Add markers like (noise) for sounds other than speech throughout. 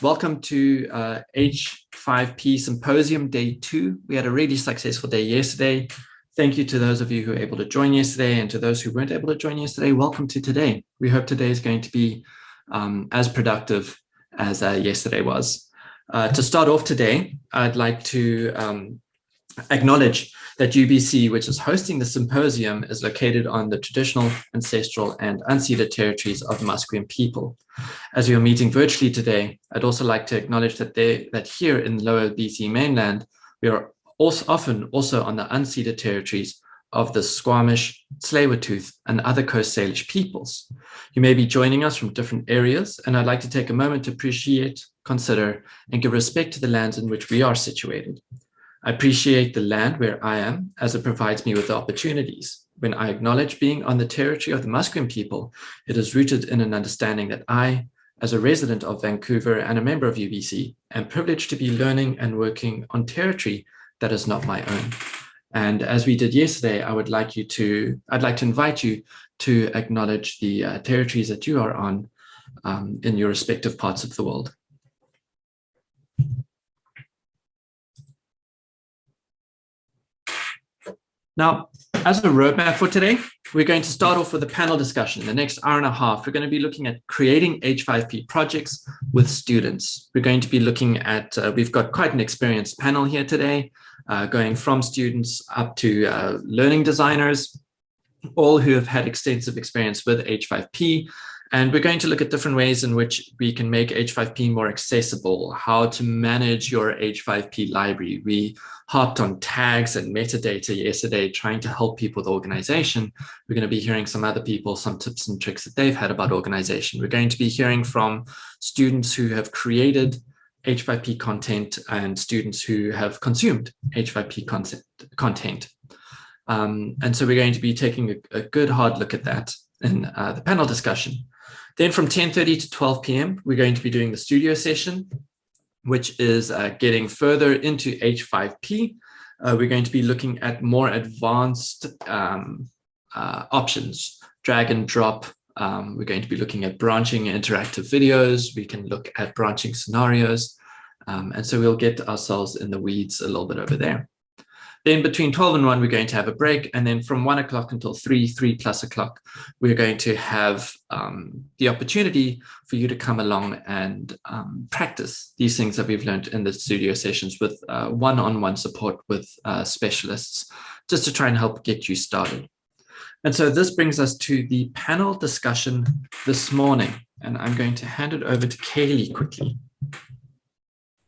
Welcome to uh, H5P Symposium Day 2. We had a really successful day yesterday. Thank you to those of you who were able to join yesterday and to those who weren't able to join yesterday, welcome to today. We hope today is going to be um, as productive as uh, yesterday was. Uh, to start off today, I'd like to um, acknowledge that UBC, which is hosting the symposium, is located on the traditional, ancestral, and unceded territories of the Musqueam people. As we are meeting virtually today, I'd also like to acknowledge that, they, that here in lower BC mainland, we are also often also on the unceded territories of the Squamish, Tsleil-Waututh, and other Coast Salish peoples. You may be joining us from different areas, and I'd like to take a moment to appreciate, consider, and give respect to the lands in which we are situated. I appreciate the land where I am as it provides me with the opportunities. When I acknowledge being on the territory of the Musqueam people, it is rooted in an understanding that I, as a resident of Vancouver and a member of UBC, am privileged to be learning and working on territory that is not my own. And as we did yesterday, I would like you to, I'd like to invite you to acknowledge the uh, territories that you are on um, in your respective parts of the world. Now, as a roadmap for today, we're going to start off with a panel discussion. The next hour and a half, we're going to be looking at creating H5P projects with students. We're going to be looking at, uh, we've got quite an experienced panel here today, uh, going from students up to uh, learning designers, all who have had extensive experience with H5P, and we're going to look at different ways in which we can make H5P more accessible, how to manage your H5P library. We hopped on tags and metadata yesterday, trying to help people with organization. We're going to be hearing some other people, some tips and tricks that they've had about organization. We're going to be hearing from students who have created H5P content and students who have consumed H5P content. Um, and so we're going to be taking a, a good hard look at that in uh, the panel discussion. Then from 10.30 to 12 p.m., we're going to be doing the studio session, which is uh, getting further into H5P. Uh, we're going to be looking at more advanced um, uh, options, drag and drop. Um, we're going to be looking at branching interactive videos. We can look at branching scenarios. Um, and so we'll get ourselves in the weeds a little bit over there. Then between 12 and 1, we're going to have a break. And then from 1 o'clock until 3, 3 plus o'clock, we're going to have um, the opportunity for you to come along and um, practice these things that we've learned in the studio sessions with uh, one-on-one -on -one support with uh, specialists, just to try and help get you started. And so this brings us to the panel discussion this morning. And I'm going to hand it over to Kaylee quickly.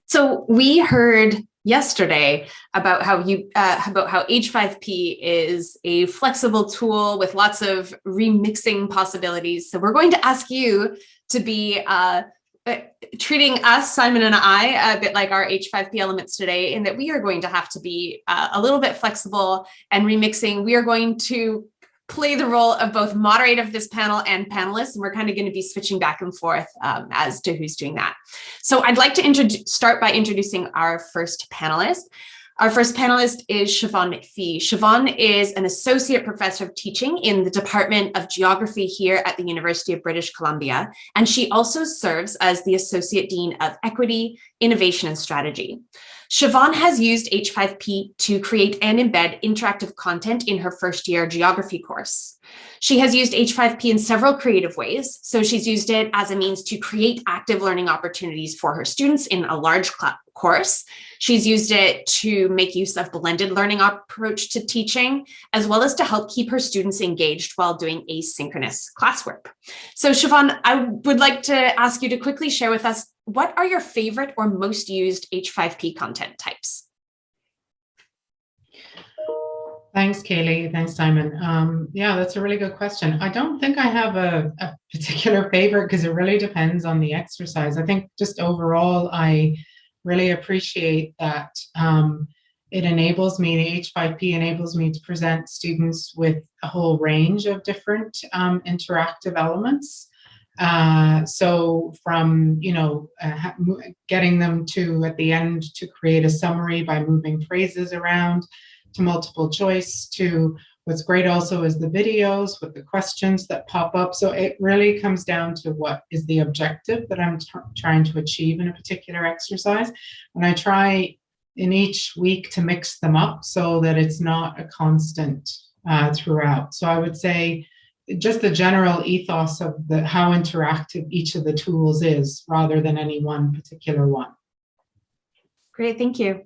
So we heard yesterday about how you uh, about how H5P is a flexible tool with lots of remixing possibilities. So we're going to ask you to be uh, uh, treating us, Simon and I, a bit like our H5P elements today, in that we are going to have to be uh, a little bit flexible and remixing. We are going to play the role of both moderator of this panel and panelists. And we're kind of going to be switching back and forth um, as to who's doing that. So I'd like to start by introducing our first panelist. Our first panelist is Siobhan McPhee. Siobhan is an associate professor of teaching in the Department of Geography here at the University of British Columbia, and she also serves as the Associate Dean of Equity, Innovation and Strategy. Siobhan has used H5P to create and embed interactive content in her first year geography course. She has used H5P in several creative ways. So she's used it as a means to create active learning opportunities for her students in a large course. She's used it to make use of blended learning approach to teaching, as well as to help keep her students engaged while doing asynchronous classwork. So Siobhan, I would like to ask you to quickly share with us what are your favorite or most used H5P content types? Thanks, Kaylee. Thanks, Simon. Um, yeah, that's a really good question. I don't think I have a, a particular favorite because it really depends on the exercise. I think just overall, I really appreciate that um, it enables me, the H5P enables me to present students with a whole range of different um, interactive elements. Uh, so from, you know, uh, getting them to, at the end, to create a summary by moving phrases around, to multiple choice, to What's great also is the videos with the questions that pop up. So it really comes down to what is the objective that I'm trying to achieve in a particular exercise. And I try in each week to mix them up so that it's not a constant uh, throughout. So I would say just the general ethos of the how interactive each of the tools is rather than any one particular one. Great, thank you.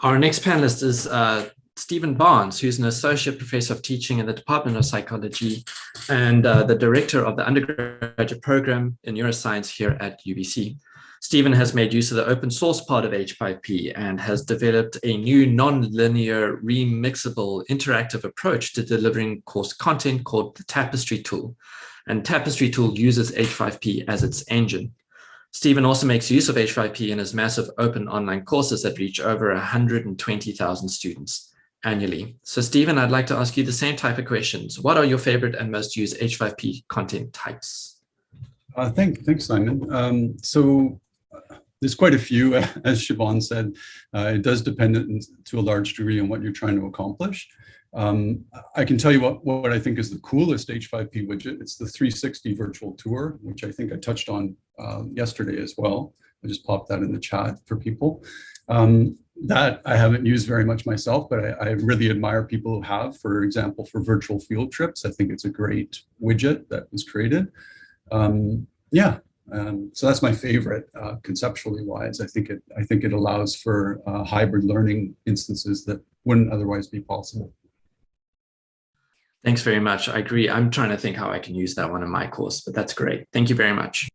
Our next panelist is uh, Stephen Barnes, who's an associate professor of teaching in the Department of Psychology and uh, the director of the undergraduate program in neuroscience here at UBC. Stephen has made use of the open source part of H5P and has developed a new non-linear remixable interactive approach to delivering course content called the Tapestry tool. And Tapestry tool uses H5P as its engine. Stephen also makes use of H5P in his massive open online courses that reach over 120,000 students annually. So Stephen, I'd like to ask you the same type of questions. What are your favorite and most used H5P content types? Uh, thank, thanks, Simon. Um, so there's quite a few, (laughs) as Siobhan said. Uh, it does depend to a large degree on what you're trying to accomplish. Um, I can tell you what, what I think is the coolest H5P widget. It's the 360 virtual tour, which I think I touched on uh, yesterday as well. I just popped that in the chat for people. Um, that I haven't used very much myself, but I, I, really admire people who have, for example, for virtual field trips. I think it's a great widget that was created. Um, yeah, um, so that's my favorite uh, conceptually wise. I think it I think it allows for uh, hybrid learning instances that wouldn't otherwise be possible. Thanks very much. I agree. I'm trying to think how I can use that one in my course, but that's great. Thank you very much.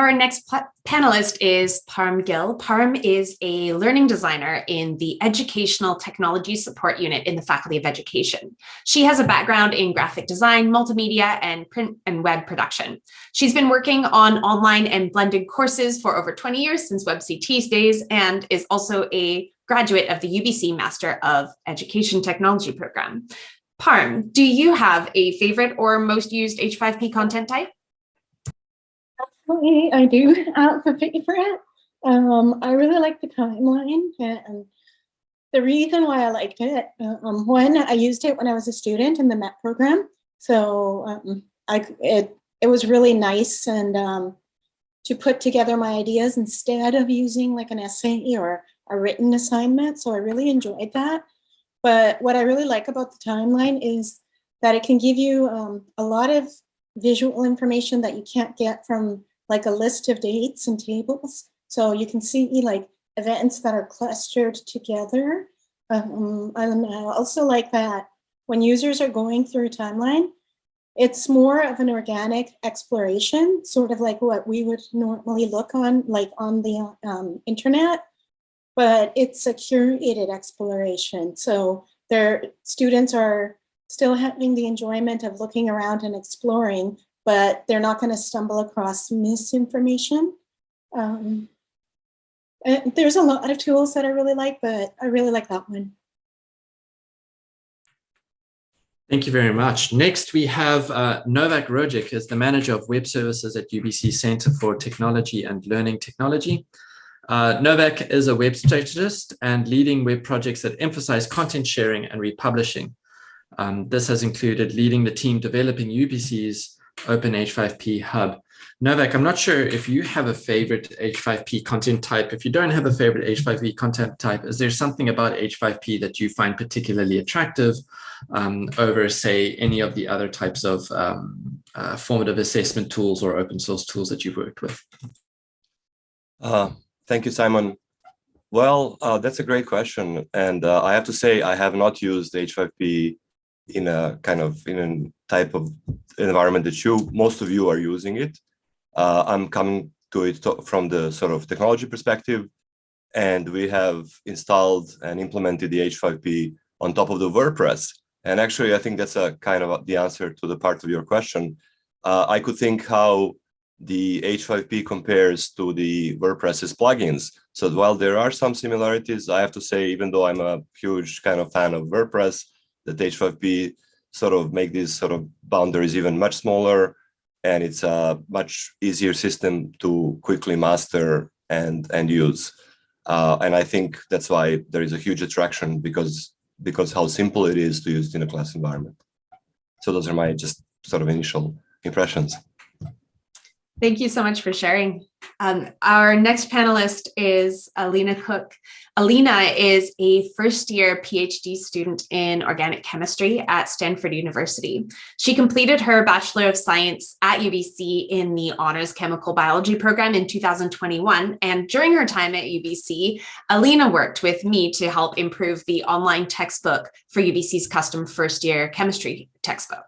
Our next panelist is Parm Gill. Parm is a learning designer in the Educational Technology Support Unit in the Faculty of Education. She has a background in graphic design, multimedia, and print and web production. She's been working on online and blended courses for over 20 years since WebCT's days and is also a graduate of the UBC Master of Education Technology program. Parm, do you have a favorite or most used H5P content type? I do (laughs) have a favorite. Um, I really like the timeline and the reason why I liked it, um, one, I used it when I was a student in the MET program. So um, I, it, it was really nice and um, to put together my ideas instead of using like an essay or a written assignment. So I really enjoyed that. But what I really like about the timeline is that it can give you um, a lot of visual information that you can't get from like a list of dates and tables. So you can see like events that are clustered together. Um, I also like that when users are going through a timeline, it's more of an organic exploration, sort of like what we would normally look on, like on the um, internet, but it's a curated exploration. So their students are still having the enjoyment of looking around and exploring, but they're not going to stumble across misinformation. Um, there's a lot of tools that I really like, but I really like that one. Thank you very much. Next, we have uh, Novak Rogic as the manager of web services at UBC Center for Technology and Learning Technology. Uh, Novak is a web strategist and leading web projects that emphasize content sharing and republishing. Um, this has included leading the team developing UBC's Open H5P Hub. Novak, I'm not sure if you have a favorite H5P content type. If you don't have a favorite H5P content type, is there something about H5P that you find particularly attractive um, over, say, any of the other types of um, uh, formative assessment tools or open source tools that you've worked with? Uh, thank you, Simon. Well, uh, that's a great question. And uh, I have to say, I have not used H5P in a kind of in a type of environment that you most of you are using it. Uh, I'm coming to it to, from the sort of technology perspective, and we have installed and implemented the H5P on top of the WordPress. And actually, I think that's a kind of the answer to the part of your question. Uh, I could think how the H5P compares to the WordPress's plugins. So while there are some similarities, I have to say, even though I'm a huge kind of fan of WordPress, that H5P sort of make these sort of boundaries even much smaller and it's a much easier system to quickly master and and use uh, and i think that's why there is a huge attraction because because how simple it is to use it in a class environment. So those are my just sort of initial impressions. Thank you so much for sharing. Um, our next panelist is Alina Cook. Alina is a first year PhD student in organic chemistry at Stanford University. She completed her Bachelor of Science at UBC in the Honors Chemical Biology program in 2021. And during her time at UBC, Alina worked with me to help improve the online textbook for UBC's custom first year chemistry textbook.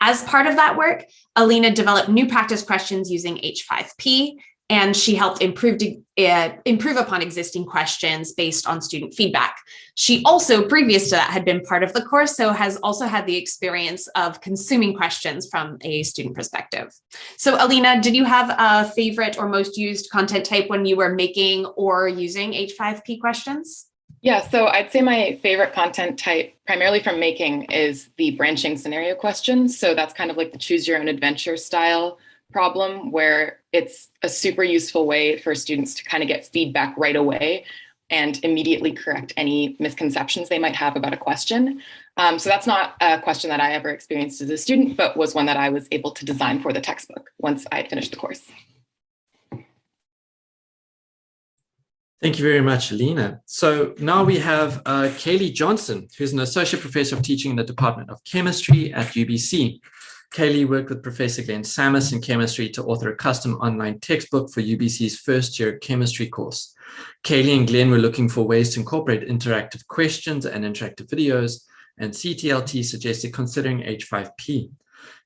As part of that work, Alina developed new practice questions using H5P, and she helped improve, uh, improve upon existing questions based on student feedback. She also, previous to that, had been part of the course, so has also had the experience of consuming questions from a student perspective. So Alina, did you have a favorite or most used content type when you were making or using H5P questions? Yeah, so I'd say my favorite content type, primarily from making, is the branching scenario question. So that's kind of like the choose your own adventure style problem where it's a super useful way for students to kind of get feedback right away and immediately correct any misconceptions they might have about a question. Um, so that's not a question that I ever experienced as a student, but was one that I was able to design for the textbook once I had finished the course. Thank you very much, Alina. So now we have uh, Kaylee Johnson, who's an associate professor of teaching in the Department of Chemistry at UBC. Kaylee worked with Professor Glenn Sammis in chemistry to author a custom online textbook for UBC's first year chemistry course. Kaylee and Glenn were looking for ways to incorporate interactive questions and interactive videos, and CTLT suggested considering H5P.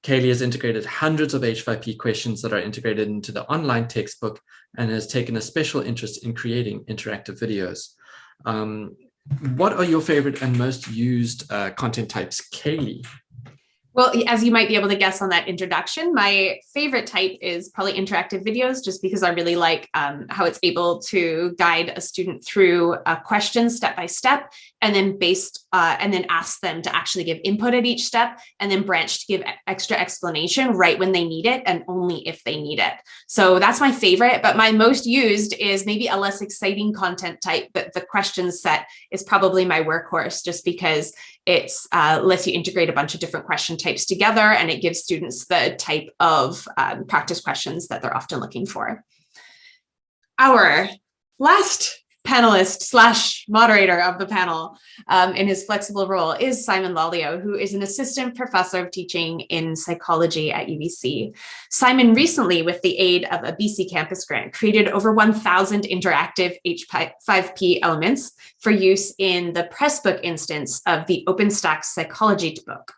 Kaylee has integrated hundreds of H5P questions that are integrated into the online textbook and has taken a special interest in creating interactive videos. Um, what are your favorite and most used uh, content types, Kaylee? Well, as you might be able to guess on that introduction, my favorite type is probably interactive videos, just because I really like um, how it's able to guide a student through a question step by step, and then based uh, and then ask them to actually give input at each step, and then branch to give extra explanation right when they need it, and only if they need it. So that's my favorite, but my most used is maybe a less exciting content type, but the question set is probably my workhorse, just because it uh, lets you integrate a bunch of different question types together and it gives students the type of um, practice questions that they're often looking for. Our last panelist slash moderator of the panel um, in his flexible role is Simon Lolliot, who is an assistant professor of teaching in psychology at UBC. Simon recently, with the aid of a BC campus grant, created over 1,000 interactive H5P elements for use in the Pressbook instance of the OpenStax psychology book.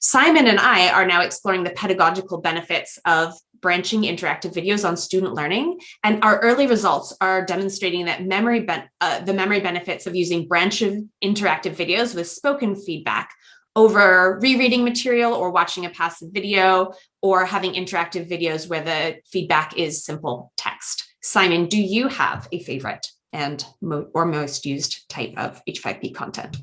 Simon and I are now exploring the pedagogical benefits of branching interactive videos on student learning. And our early results are demonstrating that memory uh, the memory benefits of using branch of interactive videos with spoken feedback over rereading material or watching a passive video or having interactive videos where the feedback is simple text. Simon, do you have a favorite and mo or most used type of H5P content?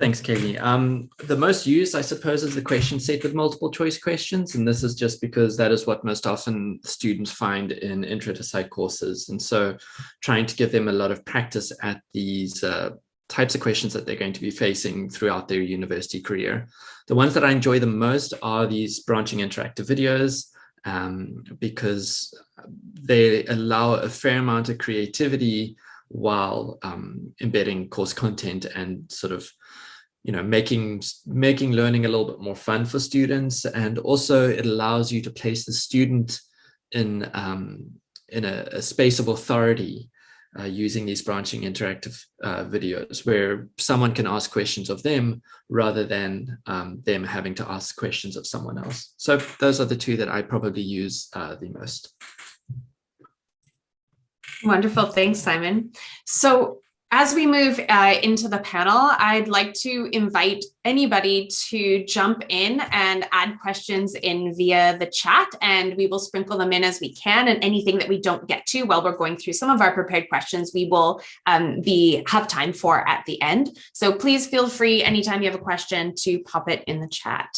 Thanks, Kaylee. Um, the most used, I suppose, is the question set with multiple choice questions. And this is just because that is what most often students find in intro to psych courses. And so trying to give them a lot of practice at these uh, types of questions that they're going to be facing throughout their university career. The ones that I enjoy the most are these branching interactive videos um, because they allow a fair amount of creativity while um, embedding course content and sort of you know making making learning a little bit more fun for students and also it allows you to place the student in um, in a, a, space of authority uh, using these branching interactive uh, videos where someone can ask questions of them rather than um, them having to ask questions of someone else. So those are the two that I probably use uh, the most. Wonderful. Thanks, Simon. So as we move uh, into the panel, I'd like to invite anybody to jump in and add questions in via the chat, and we will sprinkle them in as we can. And anything that we don't get to while we're going through some of our prepared questions, we will um, be have time for at the end. So please feel free anytime you have a question to pop it in the chat.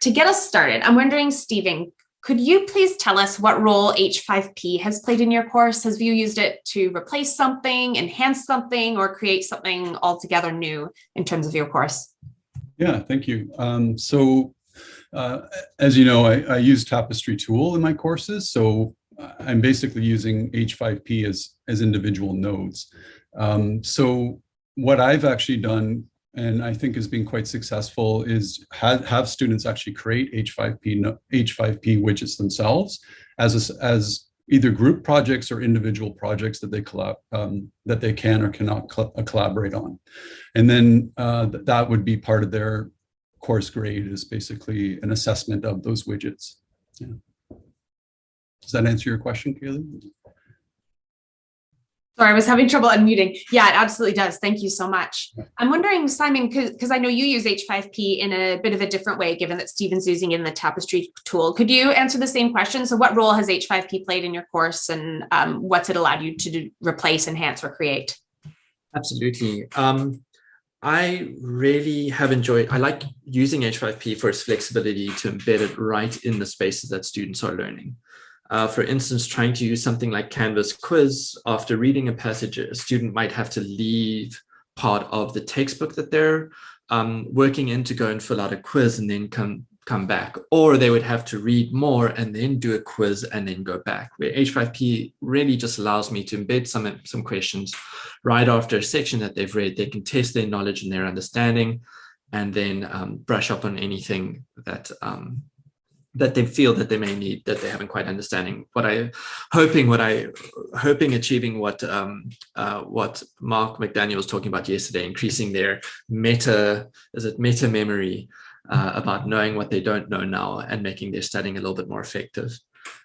To get us started, I'm wondering, Stephen, Could you please tell us what role H5P has played in your course? Has you used it to replace something, enhance something, or create something altogether new in terms of your course? Yeah, thank you. Um, so uh, as you know, I, I use Tapestry tool in my courses. So I'm basically using H5P as, as individual nodes. Um, so what I've actually done and I think has been quite successful is have, have students actually create H5P, H5P widgets themselves as, a, as either group projects or individual projects that they collab, um, that they can or cannot uh, collaborate on. And then uh, th that would be part of their course grade is basically an assessment of those widgets. Yeah. Does that answer your question, Kaylee? Sorry, I was having trouble unmuting. Yeah, it absolutely does. Thank you so much. I'm wondering, Simon, because I know you use H5P in a bit of a different way, given that Stephen's using in the Tapestry tool. Could you answer the same question? So what role has H5P played in your course and um, what's it allowed you to do, replace, enhance, or create? Absolutely. Um, I really have enjoyed, I like using H5P for its flexibility to embed it right in the spaces that students are learning. Uh, for instance, trying to use something like Canvas quiz, after reading a passage, a student might have to leave part of the textbook that they're um, working in to go and fill out a quiz and then come come back. Or they would have to read more and then do a quiz and then go back where h5p really just allows me to embed some some questions right after a section that they've read. They can test their knowledge and their understanding and then um, brush up on anything that um, that they feel that they may need that they haven't quite understanding what I hoping what I hoping achieving what um, uh, what Mark McDaniel was talking about yesterday increasing their meta is it meta memory uh, about knowing what they don't know now and making their studying a little bit more effective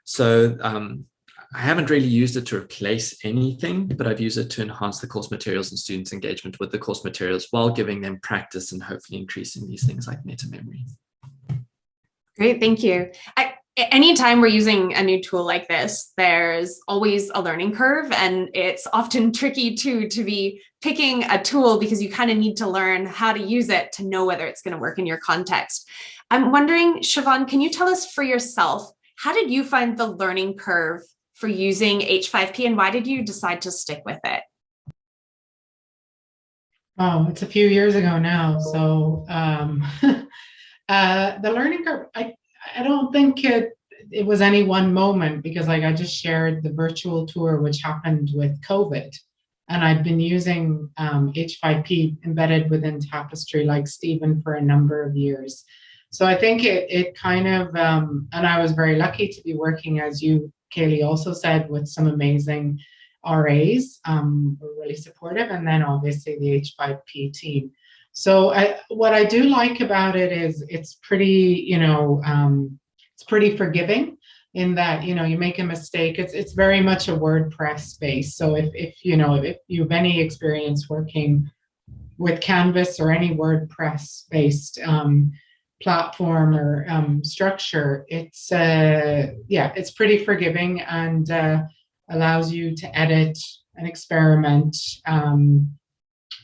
so um, I haven't really used it to replace anything, but I've used it to enhance the course materials and students' engagement with the course materials while giving them practice and hopefully increasing these things like meta memory. Great, thank you. I, anytime we're using a new tool like this, there's always a learning curve and it's often (laughs) tricky too to be picking a tool because you kind of need to learn how to use it to know whether it's going to work in your context. I'm wondering, Siobhan, can you tell us for yourself, how did you find the learning curve for using H5P and why did you decide to stick with it? Oh, it's a few years ago now. So um, (laughs) Uh, the learning curve, I, I don't think it, it was any one moment because like I just shared the virtual tour which happened with COVID and I've been using um, H5P embedded within Tapestry like Stephen for a number of years. So I think it, it kind of, um, and I was very lucky to be working as you, Kaylee also said, with some amazing RAs, um, were really supportive, and then obviously the H5P team. So I, what I do like about it is it's pretty, you know, um, it's pretty forgiving in that, you know, you make a mistake. It's, it's very much a WordPress space. So if, if, you know, if you have any experience working with Canvas or any WordPress based um, platform or um, structure, it's, uh, yeah, it's pretty forgiving and uh, allows you to edit and experiment. Um,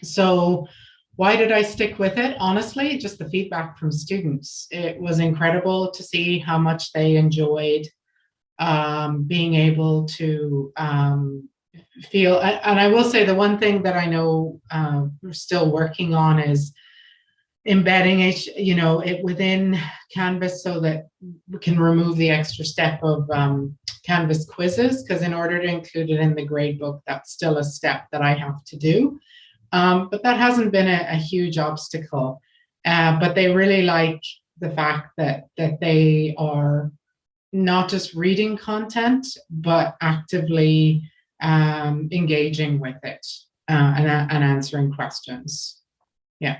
so why did I stick with it? Honestly, just the feedback from students. It was incredible to see how much they enjoyed um, being able to um, feel, and I will say the one thing that I know uh, we're still working on is embedding it, you know, it within Canvas so that we can remove the extra step of um, Canvas quizzes, because in order to include it in the gradebook, that's still a step that I have to do. Um, but that hasn't been a, a huge obstacle. Uh, but they really like the fact that that they are not just reading content, but actively um, engaging with it uh, and, and answering questions. Yeah.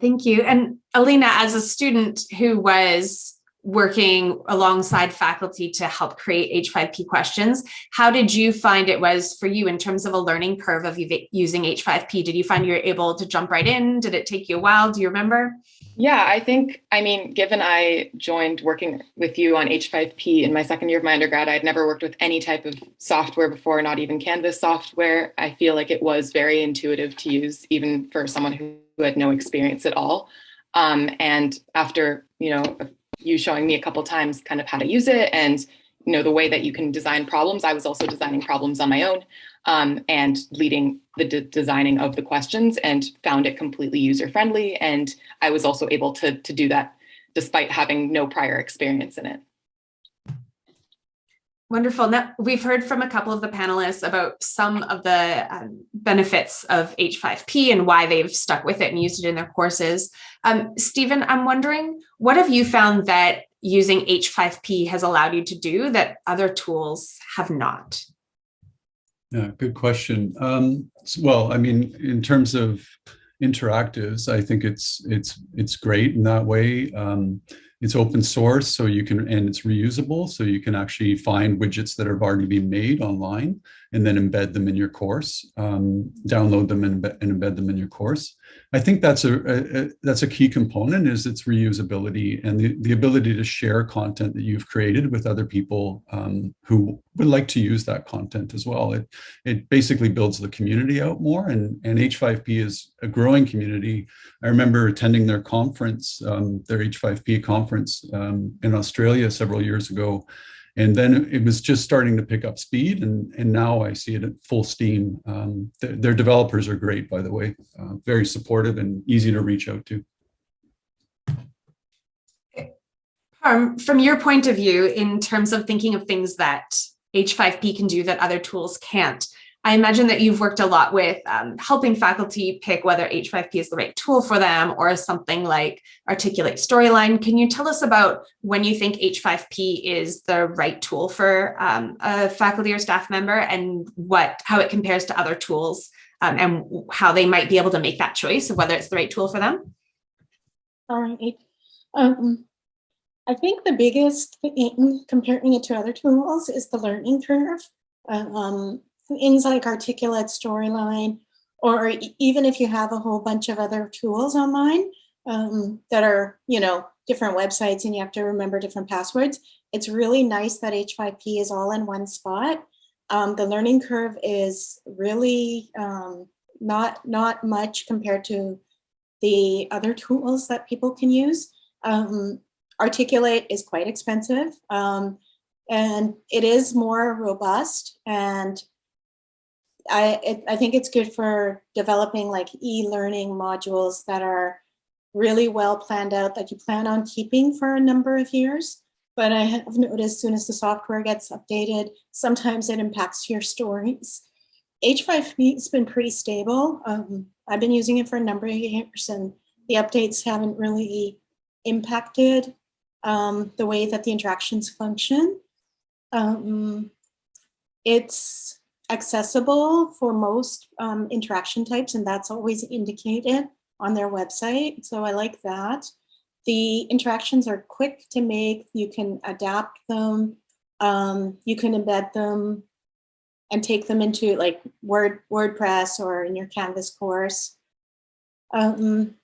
Thank you. And Alina, as a student who was working alongside faculty to help create H5P questions. How did you find it was for you in terms of a learning curve of using H5P? Did you find you were able to jump right in? Did it take you a while? Do you remember? Yeah, I think, I mean, given I joined working with you on H5P in my second year of my undergrad, I'd never worked with any type of software before, not even Canvas software. I feel like it was very intuitive to use, even for someone who had no experience at all. Um, and after, you know, you showing me a couple times kind of how to use it and you know the way that you can design problems. I was also designing problems on my own um, and leading the de designing of the questions and found it completely user friendly. And I was also able to to do that despite having no prior experience in it. Wonderful. Now, we've heard from a couple of the panelists about some of the um, benefits of H5P and why they've stuck with it and used it in their courses. Um, Stephen, I'm wondering, what have you found that using H5P has allowed you to do that other tools have not? Yeah, good question. Um, well, I mean, in terms of interactives, I think it's it's it's great in that way. Um, it's open source, so you can, and it's reusable, so you can actually find widgets that have already been made online and then embed them in your course, um, download them and, and, embed them in your course. I think that's a, a, that's a key component is its reusability and the, the ability to share content that you've created with other people um, who would like to use that content as well. It, it basically builds the community out more and, and H5P is a growing community. I remember attending their conference, um, their H5P conference um, in Australia several years ago. And then it was just starting to pick up speed and, and now I see it at full steam. Um, th their developers are great, by the way, uh, very supportive and easy to reach out to. Um, from your point of view, in terms of thinking of things that H5P can do that other tools can't, I imagine that you've worked a lot with um, helping faculty pick whether H5P is the right tool for them or something like Articulate Storyline. Can you tell us about when you think H5P is the right tool for um, a faculty or staff member and what how it compares to other tools um, and how they might be able to make that choice of whether it's the right tool for them? All right. Um, I think the biggest thing comparing it to other tools is the learning curve. Um, things like Articulate Storyline, or even if you have a whole bunch of other tools online um, that are, you know, different websites and you have to remember different passwords, it's really nice that H5P is all in one spot. Um, the learning curve is really um, not, not much compared to the other tools that people can use. Um, Articulate is quite expensive um, and it is more robust and I, it, I think it's good for developing like e-learning modules that are really well planned out that you plan on keeping for a number of years. But I have noticed as soon as the software gets updated, sometimes it impacts your stories. H5P has been pretty stable. Um, I've been using it for a number of years and the updates haven't really impacted um, the way that the interactions function. Um, it's accessible for most um, interaction types, and that's always indicated on their website. So I like that. The interactions are quick to make. You can adapt them. Um, you can embed them and take them into like Word WordPress or in your Canvas course. Um,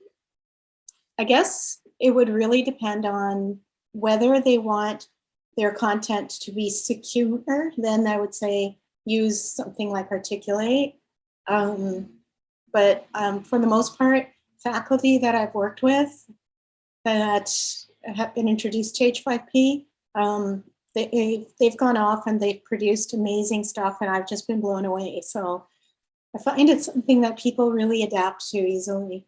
I guess it would really depend on whether they want their content to be secure, then I would say use something like Articulate. Um, but um, for the most part, faculty that I've worked with that have been introduced to H5P, um, they, they've gone off and they've produced amazing stuff and I've just been blown away. So I find it's something that people really adapt to easily.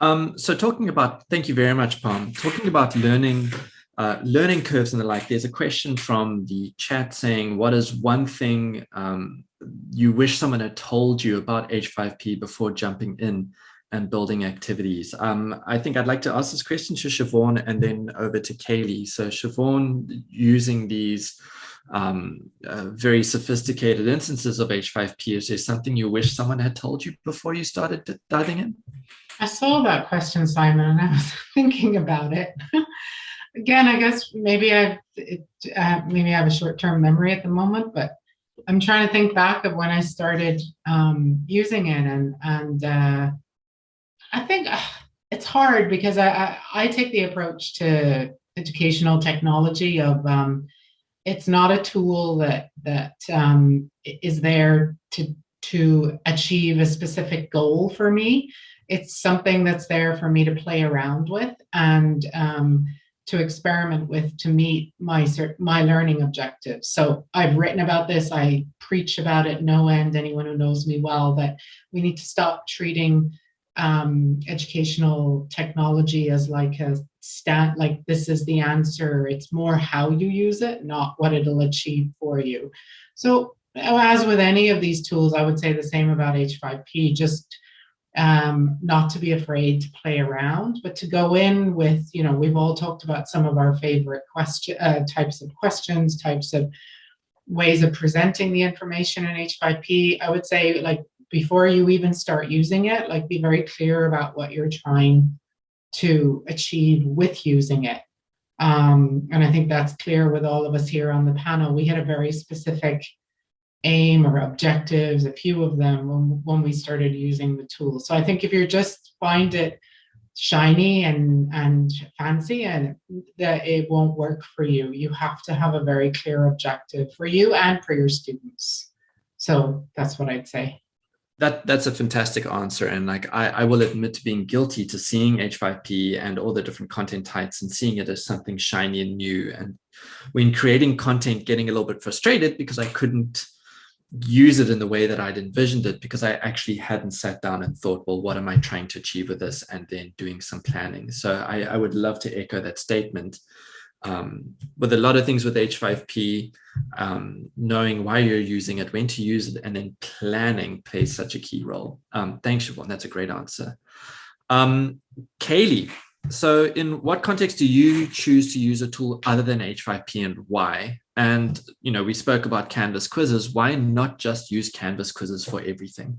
Um, so talking about, thank you very much, Pam. Talking about learning uh, learning curves and the like, there's a question from the chat saying, what is one thing um, you wish someone had told you about H5P before jumping in and building activities? Um, I think I'd like to ask this question to Siobhan and then over to Kaylee. So Siobhan, using these um, uh, very sophisticated instances of H5P, is there something you wish someone had told you before you started diving in? I saw that question, Simon, and I was (laughs) thinking about it. (laughs) again, I guess maybe I uh, maybe I have a short-term memory at the moment, but I'm trying to think back of when I started um, using it, and and uh, I think uh, it's hard because I, I, I take the approach to educational technology of um, it's not a tool that that um, is there to to achieve a specific goal for me. It's something that's there for me to play around with and um, to experiment with to meet my my learning objectives. So I've written about this. I preach about it no end. Anyone who knows me well that we need to stop treating um, educational technology as like a stat, like this is the answer. It's more how you use it, not what it'll achieve for you. So as with any of these tools, I would say the same about H5P, just um, not to be afraid to play around, but to go in with, you know, we've all talked about some of our favorite question uh, types of questions, types of ways of presenting the information in H5P. I would say like before you even start using it, like be very clear about what you're trying to achieve with using it. Um, and I think that's clear with all of us here on the panel. We had a very specific aim or objectives, a few of them when, when we started using the tool. So I think if you just find it shiny and, and fancy and that it won't work for you, you have to have a very clear objective for you and for your students. So that's what I'd say. That that's a fantastic answer. And like I, I will admit to being guilty to seeing H5P and all the different content types and seeing it as something shiny and new. And when creating content, getting a little bit frustrated because I couldn't use it in the way that I'd envisioned it because I actually hadn't sat down and thought, well, what am I trying to achieve with this? And then doing some planning. So I, I would love to echo that statement. Um, with a lot of things with H5P, um, knowing why you're using it, when to use it, and then planning plays such a key role. Um, thanks, Siobhan. That's a great answer. Um, Kaylee, so in what context do you choose to use a tool other than H5P and why? And, you know, we spoke about Canvas quizzes. Why not just use Canvas quizzes for everything?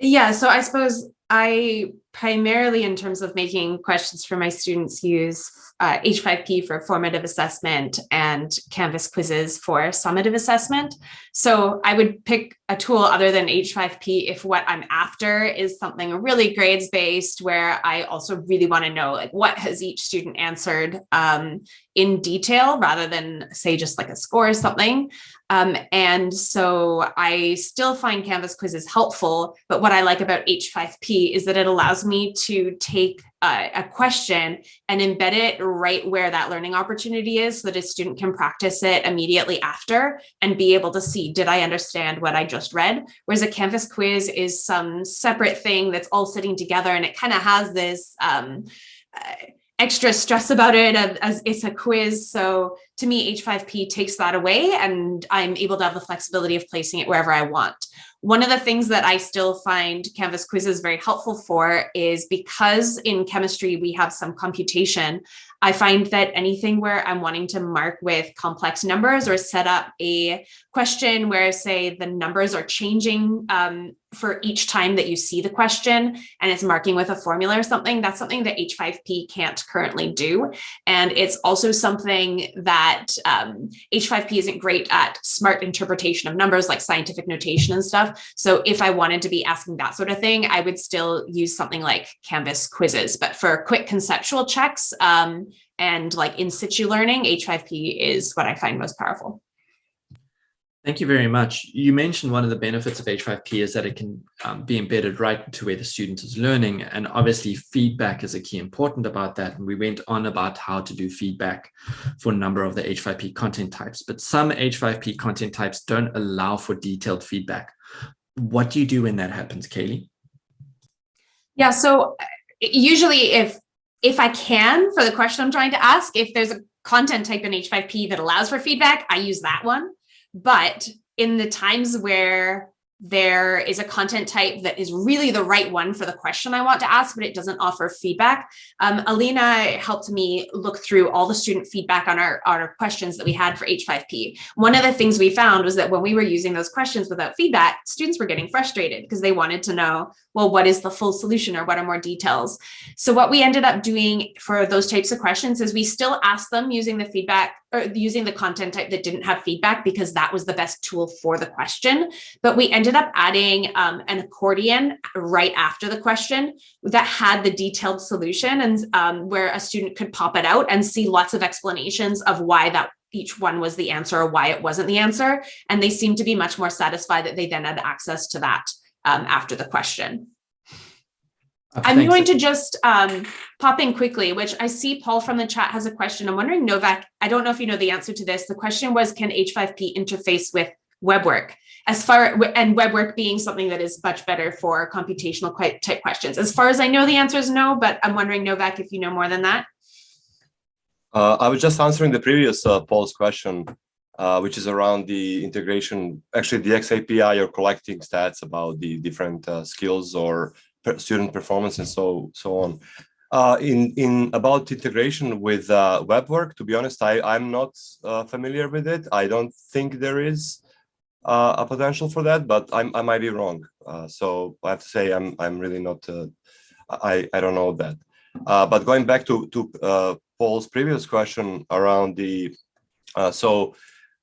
Yeah, so I suppose I primarily in terms of making questions for my students use uh, H5P for formative assessment and Canvas quizzes for summative assessment. So I would pick a tool other than H5P if what I'm after is something really grades based where I also really want to know like what has each student answered um, in detail rather than say just like a score or something. Um, and so I still find Canvas quizzes helpful, but what I like about H5P is that it allows me to take a, a question and embed it right where that learning opportunity is so that a student can practice it immediately after and be able to see, did I understand what I just read? Whereas a Canvas quiz is some separate thing that's all sitting together and it kind of has this um, uh, extra stress about it as it's a quiz. So to me, H5P takes that away and I'm able to have the flexibility of placing it wherever I want. One of the things that I still find Canvas quizzes very helpful for is because in chemistry we have some computation, I find that anything where I'm wanting to mark with complex numbers or set up a question where say the numbers are changing um, for each time that you see the question and it's marking with a formula or something, that's something that H5P can't currently do. And it's also something that um, H5P isn't great at smart interpretation of numbers like scientific notation and stuff. So if I wanted to be asking that sort of thing, I would still use something like Canvas quizzes. But for quick conceptual checks, um, and like in situ learning, H5P is what I find most powerful. Thank you very much. You mentioned one of the benefits of H5P is that it can um, be embedded right into where the student is learning. And obviously feedback is a key important about that. And we went on about how to do feedback for a number of the H5P content types, but some H5P content types don't allow for detailed feedback. What do you do when that happens, Kaylee? Yeah, so usually if if I can, for the question I'm trying to ask, if there's a content type in H5P that allows for feedback, I use that one. But in the times where there is a content type that is really the right one for the question I want to ask, but it doesn't offer feedback. Um, Alina helped me look through all the student feedback on our, our questions that we had for H5P. One of the things we found was that when we were using those questions without feedback, students were getting frustrated because they wanted to know, well, what is the full solution or what are more details? So what we ended up doing for those types of questions is we still asked them using the feedback or using the content type that didn't have feedback because that was the best tool for the question. But we ended up adding um, an accordion right after the question that had the detailed solution and um, where a student could pop it out and see lots of explanations of why that each one was the answer or why it wasn't the answer. And they seemed to be much more satisfied that they then had access to that um, after the question. I'm Thanks. going to just um, pop in quickly, which I see Paul from the chat has a question. I'm wondering, Novak, I don't know if you know the answer to this. The question was, can H5P interface with WebWork? As far and WebWork being something that is much better for computational quite type questions. As far as I know, the answer is no, but I'm wondering, Novak, if you know more than that. Uh, I was just answering the previous uh, Paul's question, uh, which is around the integration. Actually, the XAPI are collecting stats about the different uh, skills or per student performance and so so on. Uh, in in about integration with uh, WebWork, to be honest, I I'm not familiar with it. I don't think there is a potential for that, but I'm, I might be wrong. so I have to say I'm I'm really not. I I don't know that. but going back to to Paul's previous question around the, uh, so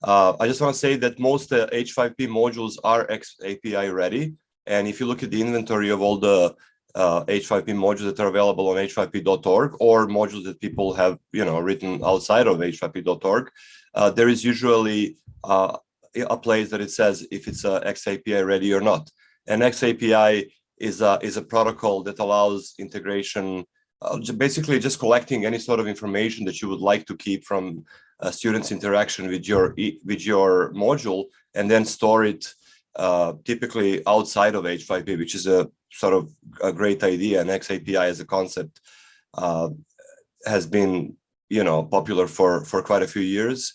uh, I just want to say that most uh, H5P modules are X API ready. And if you look at the inventory of all the H5P uh, modules that are available on h5p.org or modules that people have, you know, written outside of h5p.org, uh, there is usually uh, a place that it says if it's a XAPI ready or not. And XAPI is a, is a protocol that allows integration uh, basically just collecting any sort of information that you would like to keep from student's interaction with your with your module and then store it uh, typically outside of H5P, which is a sort of a great idea. And XAPI as a concept uh, has been, you know, popular for for quite a few years,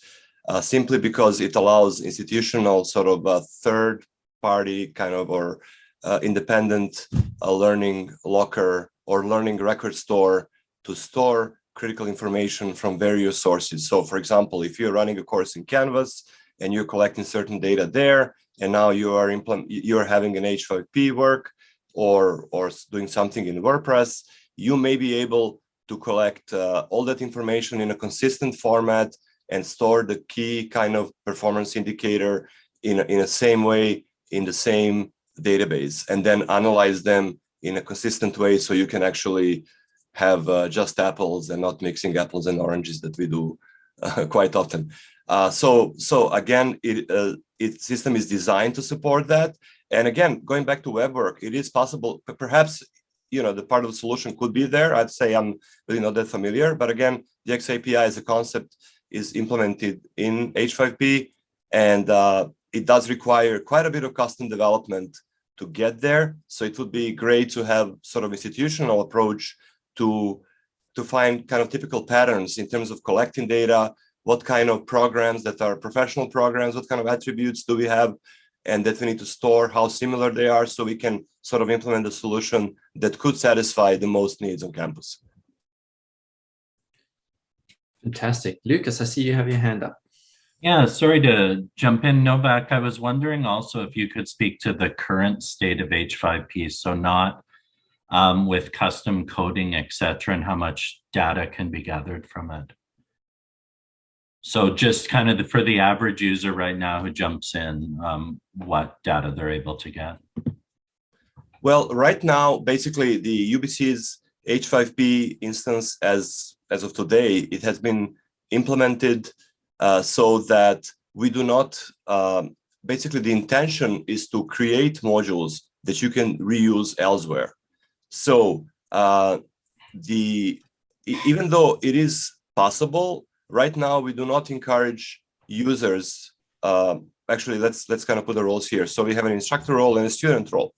uh, simply because it allows institutional sort of a third party kind of or uh, independent uh, learning locker or learning record store to store critical information from various sources. So for example, if you're running a course in Canvas and you're collecting certain data there, and now you are you're having an H5P work or, or doing something in WordPress, you may be able to collect uh, all that information in a consistent format and store the key kind of performance indicator in, in the same way in the same database and then analyze them in a consistent way so you can actually have uh, just apples and not mixing apples and oranges that we do (laughs) uh, quite often. Uh, so, so again, it, uh, its system is designed to support that. And again, going back to web work, it is possible, perhaps, you know, the part of the solution could be there. I'd say I'm really not that familiar, but again, the XAPI as a concept is implemented in H5P and uh, it does require quite a bit of custom development to get there. So it would be great to have sort of institutional approach to, to find kind of typical patterns in terms of collecting data, what kind of programs that are professional programs, what kind of attributes do we have, and that we need to store, how similar they are, so we can sort of implement a solution that could satisfy the most needs on campus. Fantastic. Lucas, I see you have your hand up. Yeah, sorry to jump in, Novak. I was wondering also if you could speak to the current state of H5P, so not um, with custom coding, et cetera, and how much data can be gathered from it. So just kind of the, for the average user right now who jumps in, um, what data they're able to get. Well, right now, basically the UBC's H5P instance as, as of today, it has been implemented uh, so that we do not, um, basically the intention is to create modules that you can reuse elsewhere. So uh, the even though it is possible, right now we do not encourage users. Uh, actually, let's let's kind of put the roles here. So we have an instructor role and a student role.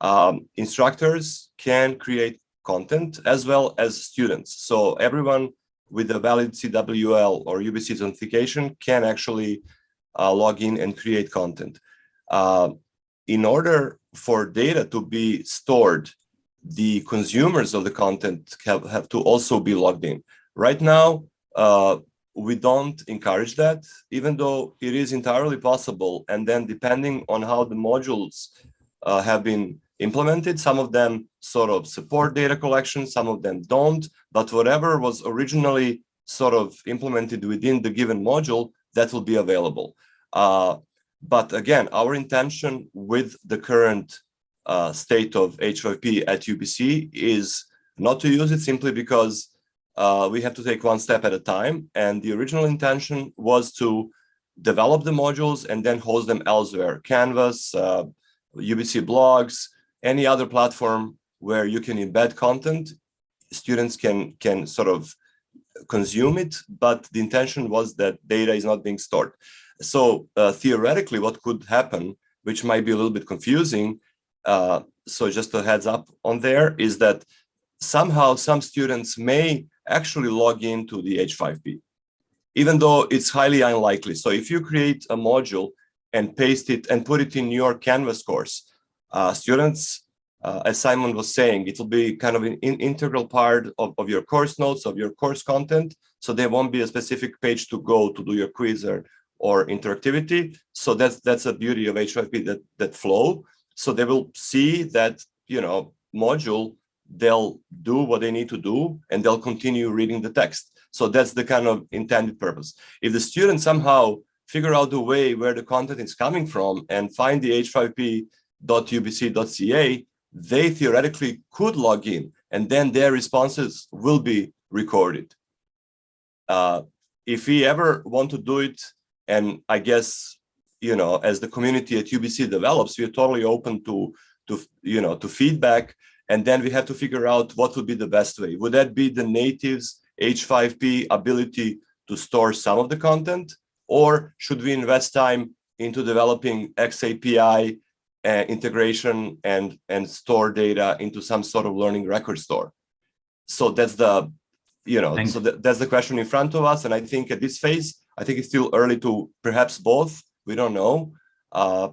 Um, instructors can create content as well as students. So everyone with a valid CWL or UBC authentication can actually uh, log in and create content. Uh, in order for data to be stored, the consumers of the content have, have to also be logged in. Right now, uh, we don't encourage that, even though it is entirely possible. And then depending on how the modules uh, have been implemented. Some of them sort of support data collection, some of them don't, but whatever was originally sort of implemented within the given module, that will be available. Uh, but again, our intention with the current uh, state of H5P at UBC is not to use it simply because uh, we have to take one step at a time. And the original intention was to develop the modules and then host them elsewhere. Canvas, UBC uh, blogs, any other platform where you can embed content, students can, can sort of consume it, but the intention was that data is not being stored. So uh, theoretically, what could happen, which might be a little bit confusing, uh, so just a heads up on there, is that somehow some students may actually log into the H5P, even though it's highly unlikely. So if you create a module and paste it and put it in your Canvas course, uh, students, uh, as Simon was saying, it will be kind of an in integral part of, of your course notes, of your course content. So there won't be a specific page to go to do your quiz or, or interactivity. So that's that's a beauty of H5P that that flow. So they will see that you know module, they'll do what they need to do, and they'll continue reading the text. So that's the kind of intended purpose. If the student somehow figure out the way where the content is coming from and find the h5p.ubc.ca, they theoretically could log in and then their responses will be recorded. Uh, if we ever want to do it, and I guess, you know, as the community at UBC develops, we're totally open to, to, you know, to feedback. And then we have to figure out what would be the best way. Would that be the natives H5P ability to store some of the content? Or should we invest time into developing XAPI uh, integration and, and store data into some sort of learning record store? So that's the, you know, Thanks. so that, that's the question in front of us. And I think at this phase, I think it's still early to perhaps both, we don't know. Uh,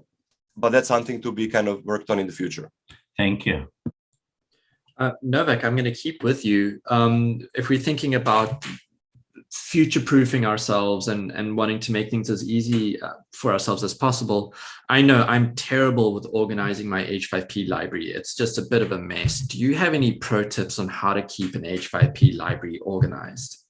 but that's something to be kind of worked on in the future. Thank you. Uh, Novak, I'm going to keep with you. Um, if we're thinking about future-proofing ourselves and, and wanting to make things as easy uh, for ourselves as possible, I know I'm terrible with organizing my H5P library. It's just a bit of a mess. Do you have any pro tips on how to keep an H5P library organized?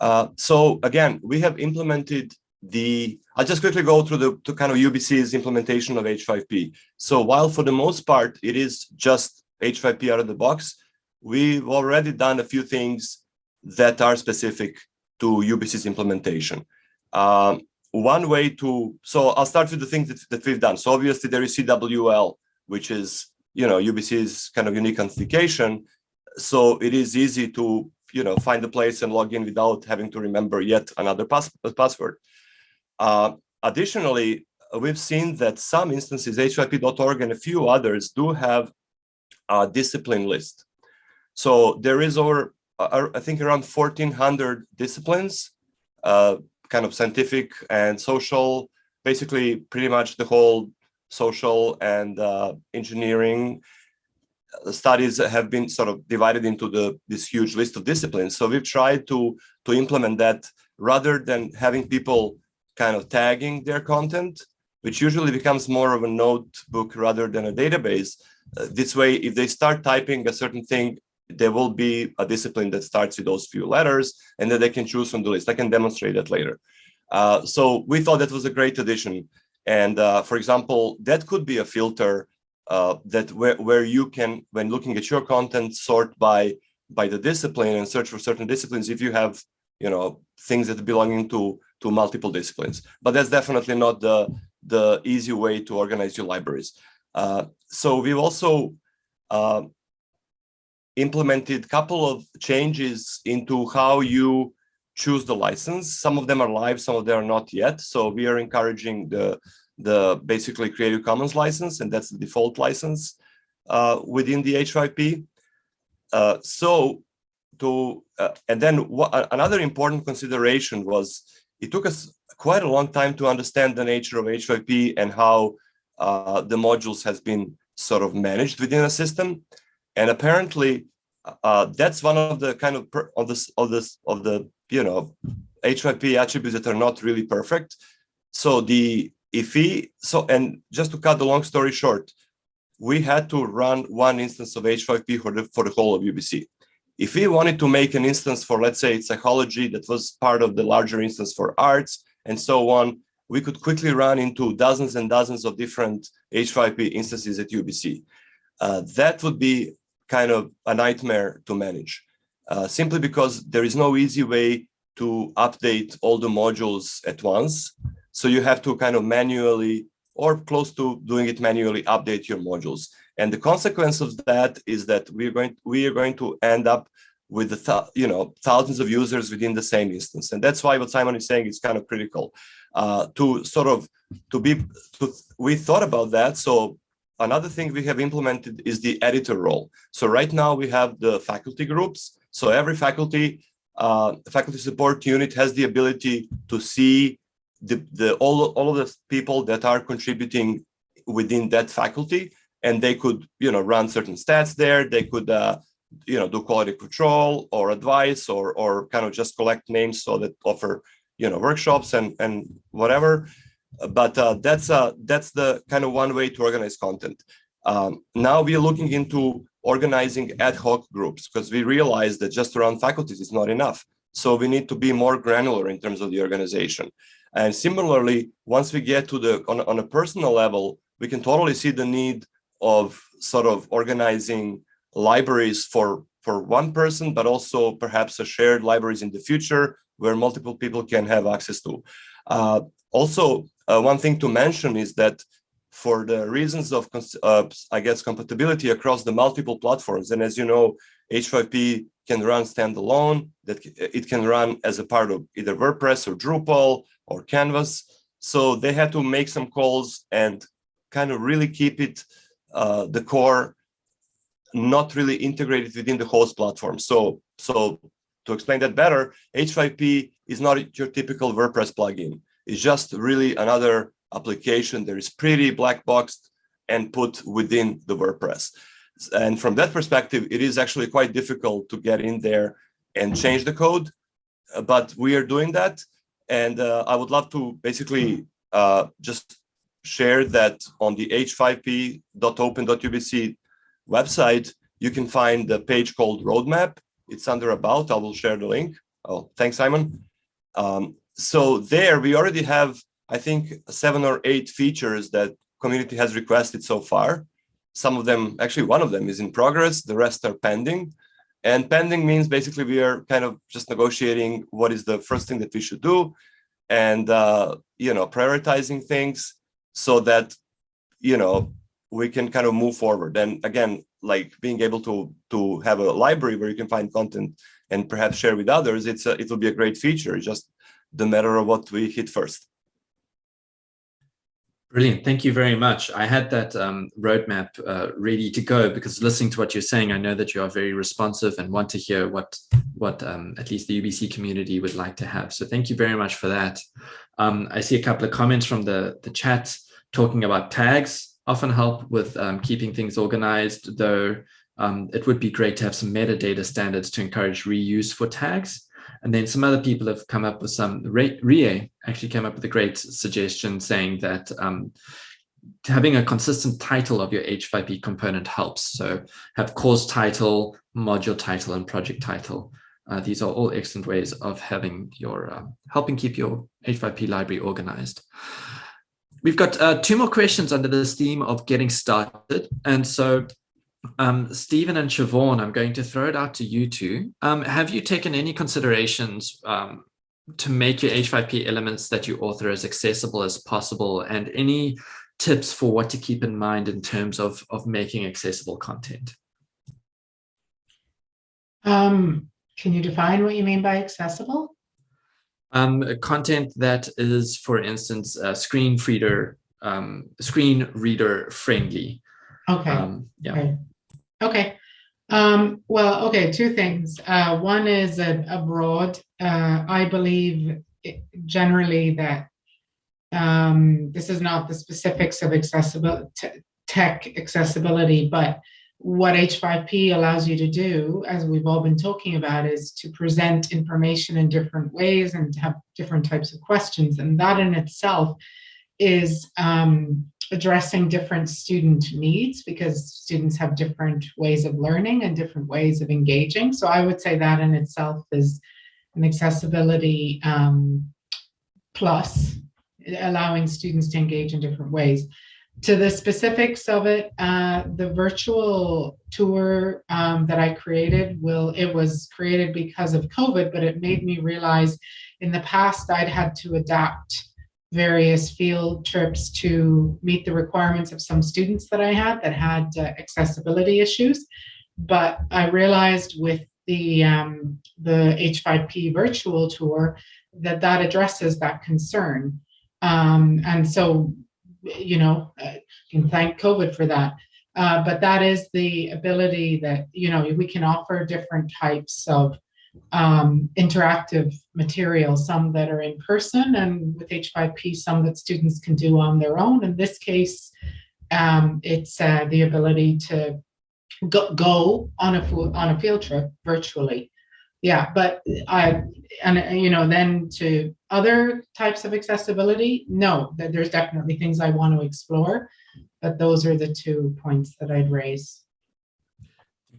Uh, so again, we have implemented the, I'll just quickly go through the to kind of UBC's implementation of H5P. So while for the most part, it is just H5P out of the box, we've already done a few things that are specific to UBC's implementation. Um, one way to, so I'll start with the things that, that we've done. So obviously there is CWL, which is, you know, UBC's kind of unique authentication. So it is easy to, you know, find a place and log in without having to remember yet another pass password. Uh, additionally, we've seen that some instances, h5p.org and a few others do have a discipline list. So there is over, uh, I think around 1400 disciplines, uh, kind of scientific and social, basically pretty much the whole social and uh, engineering studies have been sort of divided into the this huge list of disciplines. So we've tried to to implement that rather than having people kind of tagging their content, which usually becomes more of a notebook rather than a database. Uh, this way, if they start typing a certain thing, there will be a discipline that starts with those few letters and then they can choose from the list. I can demonstrate that later. Uh, so we thought that was a great addition. And uh, for example, that could be a filter uh, that where, where you can, when looking at your content, sort by by the discipline and search for certain disciplines if you have, you know, things that belonging to to multiple disciplines. But that's definitely not the the easy way to organize your libraries. Uh, so we've also uh, implemented a couple of changes into how you choose the license. Some of them are live, some of them are not yet. So we are encouraging the, the basically Creative Commons license, and that's the default license uh, within the H5P. Uh, so to, uh, and then what, another important consideration was it took us quite a long time to understand the nature of H5P and how uh, the modules has been sort of managed within a system. And apparently, uh, that's one of the kind of of this of this of the you know H5P attributes that are not really perfect. So the if we so and just to cut the long story short, we had to run one instance of H5P for the for the whole of UBC. If we wanted to make an instance for let's say psychology that was part of the larger instance for arts and so on, we could quickly run into dozens and dozens of different H5P instances at UBC. Uh, that would be kind of a nightmare to manage, uh, simply because there is no easy way to update all the modules at once. So you have to kind of manually or close to doing it manually update your modules. And the consequence of that is that we're going, we are going to end up with the, th you know, thousands of users within the same instance. And that's why what Simon is saying is kind of critical uh, to sort of, to be, to, we thought about that. So another thing we have implemented is the editor role. So right now we have the faculty groups. So every faculty, uh, faculty support unit has the ability to see the, the all, all of the people that are contributing within that faculty and they could you know run certain stats there. They could uh, you know do quality control or advice or or kind of just collect names so that offer you know workshops and and whatever. But uh, that's uh that's the kind of one way to organize content. Um, now we are looking into organizing ad hoc groups because we realize that just around faculties is not enough. So we need to be more granular in terms of the organization. And similarly once we get to the on, on a personal level we can totally see the need of sort of organizing libraries for for one person, but also perhaps a shared libraries in the future where multiple people can have access to. Uh, also, uh, one thing to mention is that for the reasons of, uh, I guess, compatibility across the multiple platforms, and as you know, H5P can run standalone, that it can run as a part of either WordPress or Drupal or Canvas. So they had to make some calls and kind of really keep it uh, the core not really integrated within the host platform. So, so to explain that better, H5P is not your typical WordPress plugin. It's just really another application that is pretty black boxed and put within the WordPress. And from that perspective, it is actually quite difficult to get in there and change the code, but we are doing that. And uh, I would love to basically uh, just share that on the h5p.open.ubc website, you can find the page called Roadmap. It's under About. I will share the link. Oh, thanks, Simon. Um, so there we already have, I think, seven or eight features that community has requested so far. Some of them, actually one of them is in progress. The rest are pending. And pending means basically we are kind of just negotiating what is the first thing that we should do and, uh, you know, prioritizing things so that, you know, we can kind of move forward. And again, like being able to to have a library where you can find content and perhaps share with others, it's a, it will be a great feature. It's just the matter of what we hit first. Brilliant. Thank you very much. I had that um, roadmap uh, ready to go because listening to what you're saying, I know that you are very responsive and want to hear what what um, at least the UBC community would like to have. So thank you very much for that. Um, I see a couple of comments from the, the chat talking about tags often help with um, keeping things organized, though um, it would be great to have some metadata standards to encourage reuse for tags. And then some other people have come up with some, RIE actually came up with a great suggestion saying that um, having a consistent title of your H5P component helps. So have course title, module title, and project title. Uh, these are all excellent ways of having your, uh, helping keep your H5P library organized. We've got uh, two more questions under this theme of getting started. And so um, Stephen and Siobhan, I'm going to throw it out to you two. Um, have you taken any considerations um, to make your H5P elements that you author as accessible as possible and any tips for what to keep in mind in terms of, of making accessible content? Um, can you define what you mean by accessible? um, content that is, for instance, uh, screen reader, um, screen reader friendly. Okay. Um, yeah. Okay. Okay. Um, well, okay, two things. Uh, one is a, a broad. Uh, I believe generally that um, this is not the specifics of accessible tech accessibility, but what H5P allows you to do, as we've all been talking about, is to present information in different ways and have different types of questions. And that in itself is um, addressing different student needs because students have different ways of learning and different ways of engaging. So I would say that in itself is an accessibility um, plus, allowing students to engage in different ways to the specifics of it, uh, the virtual tour um, that I created will, it was created because of COVID, but it made me realize in the past I'd had to adapt various field trips to meet the requirements of some students that I had that had uh, accessibility issues. But I realized with the um, the H5P virtual tour that that addresses that concern. Um, and so, you know, I can thank COVID for that. Uh, but that is the ability that, you know, we can offer different types of um, interactive material, some that are in person and with H5P, some that students can do on their own. In this case, um, it's uh, the ability to go, go on a on a field trip virtually. Yeah, but I and you know then to other types of accessibility, no, there's definitely things I want to explore, but those are the two points that I'd raise.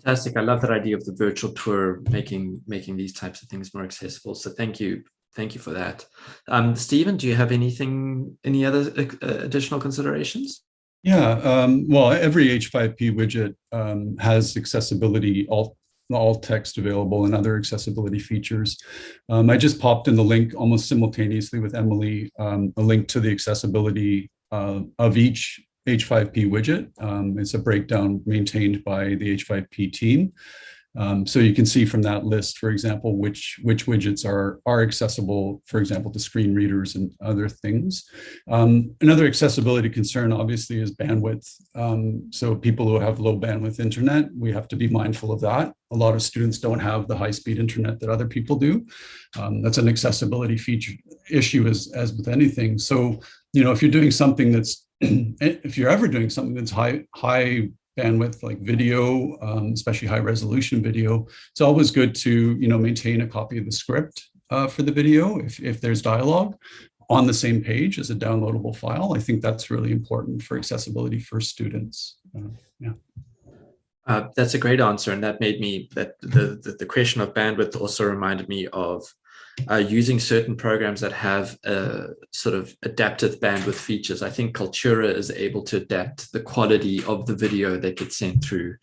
Fantastic. I love that idea of the virtual tour making making these types of things more accessible. So thank you. Thank you for that. Um, Stephen, do you have anything, any other uh, additional considerations? Yeah, um, well, every H5P widget um, has accessibility, alt, alt text available and other accessibility features. Um, I just popped in the link almost simultaneously with Emily, um, a link to the accessibility uh, of each H5P widget. Um, it's a breakdown maintained by the H5P team. Um, so you can see from that list, for example, which which widgets are are accessible, for example, to screen readers and other things. Um, another accessibility concern, obviously, is bandwidth. Um, so people who have low bandwidth internet, we have to be mindful of that. A lot of students don't have the high speed internet that other people do. Um, that's an accessibility feature issue as as with anything. So you know, if you're doing something that's (clears throat) if you're ever doing something that's high high bandwidth like video, um, especially high resolution video, it's always good to you know maintain a copy of the script uh, for the video if, if there's dialogue on the same page as a downloadable file. I think that's really important for accessibility for students. Uh, yeah. Uh, that's a great answer, and that made me that the, the, the question of bandwidth also reminded me of uh, using certain programs that have sort of adaptive bandwidth features. I think Kaltura is able to adapt the quality of the video that gets sent through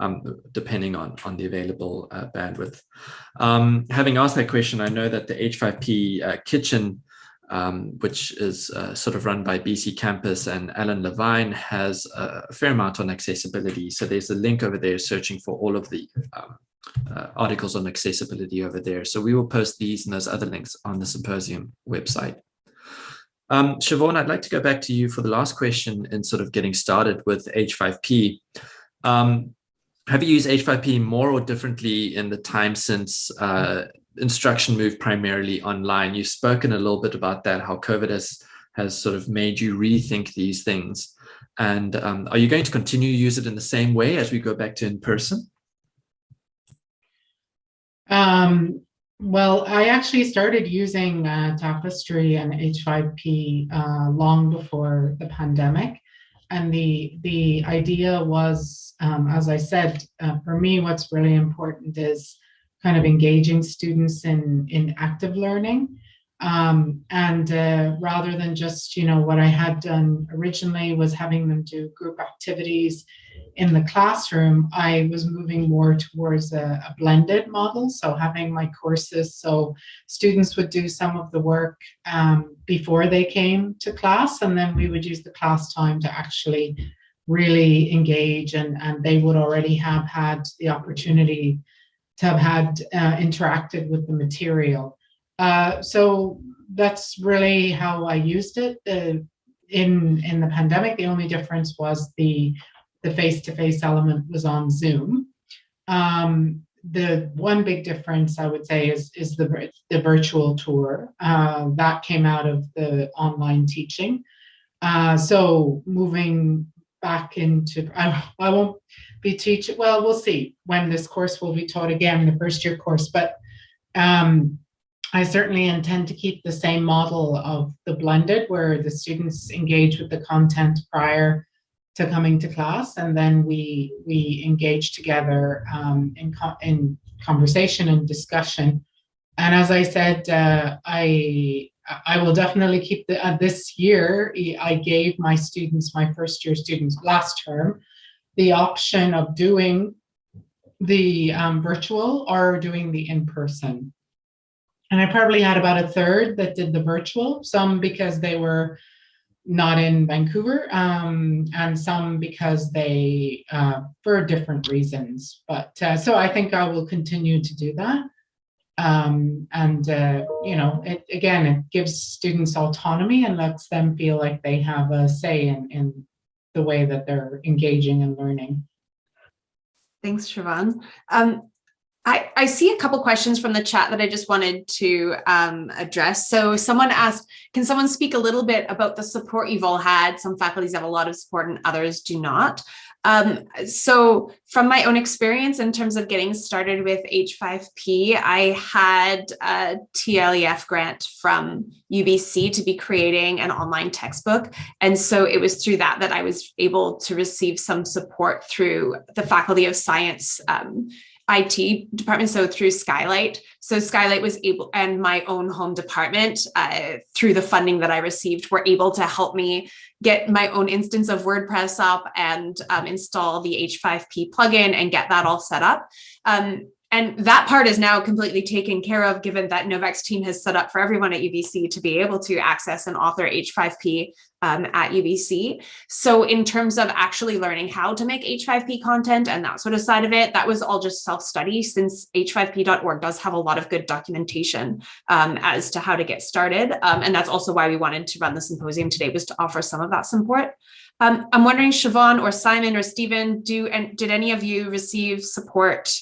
um, depending on, on the available uh, bandwidth. Um, having asked that question, I know that the H5P uh, kitchen, um, which is uh, sort of run by BC Campus and Alan Levine, has a fair amount on accessibility. So there's a link over there searching for all of the um, uh, articles on accessibility over there. So we will post these and those other links on the symposium website. Um, Siobhan, I'd like to go back to you for the last question in sort of getting started with H5P. Um, have you used H5P more or differently in the time since uh, instruction moved primarily online? You've spoken a little bit about that, how COVID has, has sort of made you rethink these things. And um, are you going to continue to use it in the same way as we go back to in person? Um, well, I actually started using uh, Tapestry and H5P uh, long before the pandemic. And the, the idea was, um, as I said, uh, for me, what's really important is kind of engaging students in, in active learning. Um, and uh, rather than just, you know, what I had done originally was having them do group activities in the classroom, I was moving more towards a, a, blended model. So having my courses, so students would do some of the work um, before they came to class, and then we would use the class time to actually really engage, and, and they would already have had the opportunity to have had uh, interacted with the material. Uh, so that's really how I used it. Uh, in in the pandemic, the only difference was the the face-to-face -face element was on Zoom. Um, the one big difference I would say is, is the, the virtual tour. Uh, that came out of the online teaching. Uh, so moving back into, I, I won't be teaching, well, we'll see when this course will be taught again, the first year course, but um, I certainly intend to keep the same model of the blended where the students engage with the content prior to coming to class, and then we we engage together um, in co in conversation and discussion. And as I said, uh, I I will definitely keep the uh, this year. I gave my students, my first year students, last term, the option of doing the um, virtual or doing the in person. And I probably had about a third that did the virtual, some because they were not in Vancouver, um, and some because they, uh, for different reasons. But uh, so I think I will continue to do that. Um, and, uh, you know, it, again, it gives students autonomy and lets them feel like they have a say in, in the way that they're engaging and learning. Thanks, Siobhan. Um, I, I see a couple questions from the chat that I just wanted to um, address. So someone asked, can someone speak a little bit about the support you've all had? Some faculties have a lot of support and others do not. Um, so from my own experience in terms of getting started with H5P, I had a TLEF grant from UBC to be creating an online textbook. And so it was through that that I was able to receive some support through the Faculty of Science um, IT department, so through Skylight. So Skylight was able, and my own home department, uh, through the funding that I received, were able to help me get my own instance of WordPress up and um, install the H5P plugin and get that all set up. Um, and that part is now completely taken care of, given that Novak's team has set up for everyone at UBC to be able to access and author H5P um, at UBC. So in terms of actually learning how to make H5P content and that sort of side of it, that was all just self-study since h5p.org does have a lot of good documentation um, as to how to get started. Um, and that's also why we wanted to run the symposium today was to offer some of that support. Um, I'm wondering, Siobhan or Simon or Stephen, do and did any of you receive support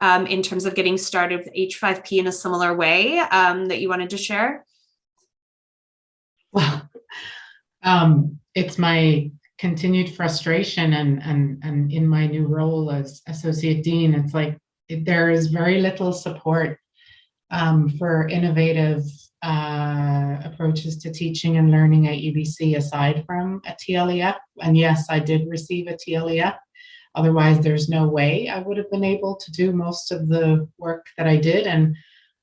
um, in terms of getting started with H5P in a similar way um, that you wanted to share? Well, um, it's my continued frustration and, and, and in my new role as associate dean, it's like there is very little support um, for innovative uh, approaches to teaching and learning at UBC aside from a TLEF. And yes, I did receive a TLEF Otherwise, there's no way I would have been able to do most of the work that I did. And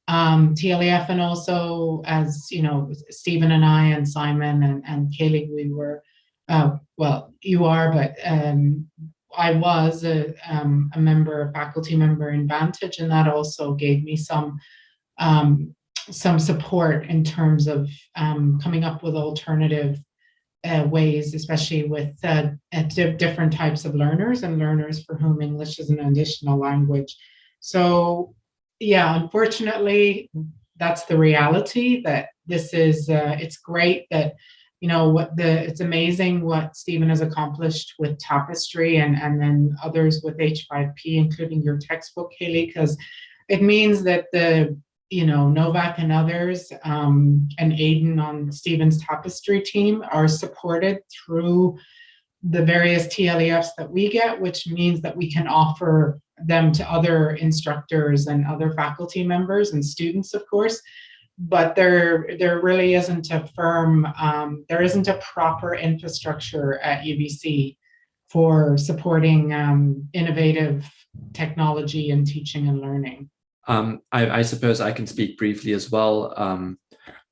um, TLEF and also as, you know, Stephen and I and Simon and, and Kaylee, we were, uh, well, you are, but um, I was a, um, a member, a faculty member in Vantage, and that also gave me some um, some support in terms of um, coming up with alternative uh, ways, especially with uh, different types of learners and learners for whom English is an additional language. So yeah, unfortunately, that's the reality that this is, uh, it's great that, you know, what the, it's amazing what Stephen has accomplished with Tapestry and, and then others with H5P, including your textbook, Haley, because it means that the you know, Novak and others um, and Aiden on Stephen's tapestry team are supported through the various TLEFs that we get, which means that we can offer them to other instructors and other faculty members and students, of course. But there, there really isn't a firm, um, there isn't a proper infrastructure at UBC for supporting um, innovative technology in teaching and learning. Um, I, I, suppose I can speak briefly as well. Um,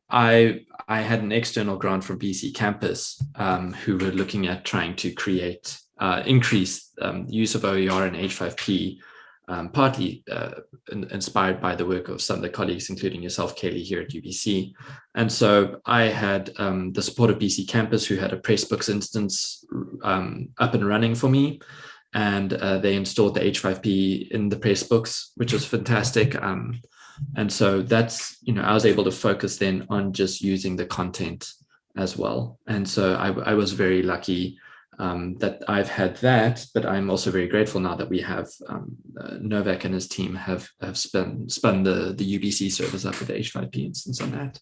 I I had an external grant from BC Campus um, who were looking at trying to create uh, increase um, use of OER and H5P, um, partly uh, in, inspired by the work of some of the colleagues, including yourself, Kaylee, here at UBC. And so I had um, the support of BC Campus, who had a Pressbooks instance up and running for me and uh, they installed the H5P in the Pressbooks, which was fantastic. Um, and so that's, you know, I was able to focus then on just using the content as well. And so I, I was very lucky um, that I've had that, but I'm also very grateful now that we have um, uh, Novak and his team have, have spun, spun the, the UBC service up with the H5P instance on that.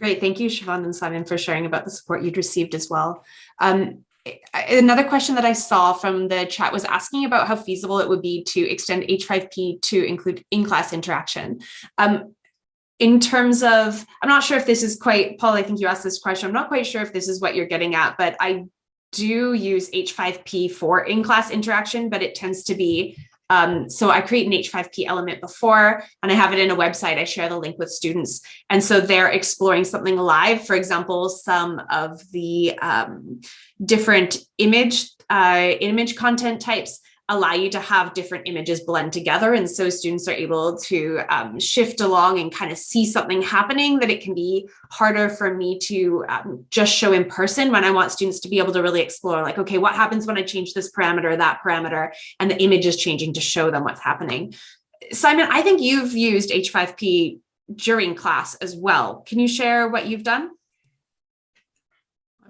Great, thank you, Siobhan and Simon, for sharing about the support you'd received as well. Um, another question that I saw from the chat was asking about how feasible it would be to extend H5P to include in-class interaction. Um, in terms of, I'm not sure if this is quite, Paul, I think you asked this question. I'm not quite sure if this is what you're getting at, but I do use H5P for in-class interaction, but it tends to be um, so I create an H5P element before, and I have it in a website. I share the link with students. And so they're exploring something live. For example, some of the um, different image, uh, image content types allow you to have different images blend together. And so students are able to um, shift along and kind of see something happening that it can be harder for me to um, just show in person when I want students to be able to really explore like, okay, what happens when I change this parameter, that parameter, and the image is changing to show them what's happening. Simon, I think you've used H5P during class as well. Can you share what you've done?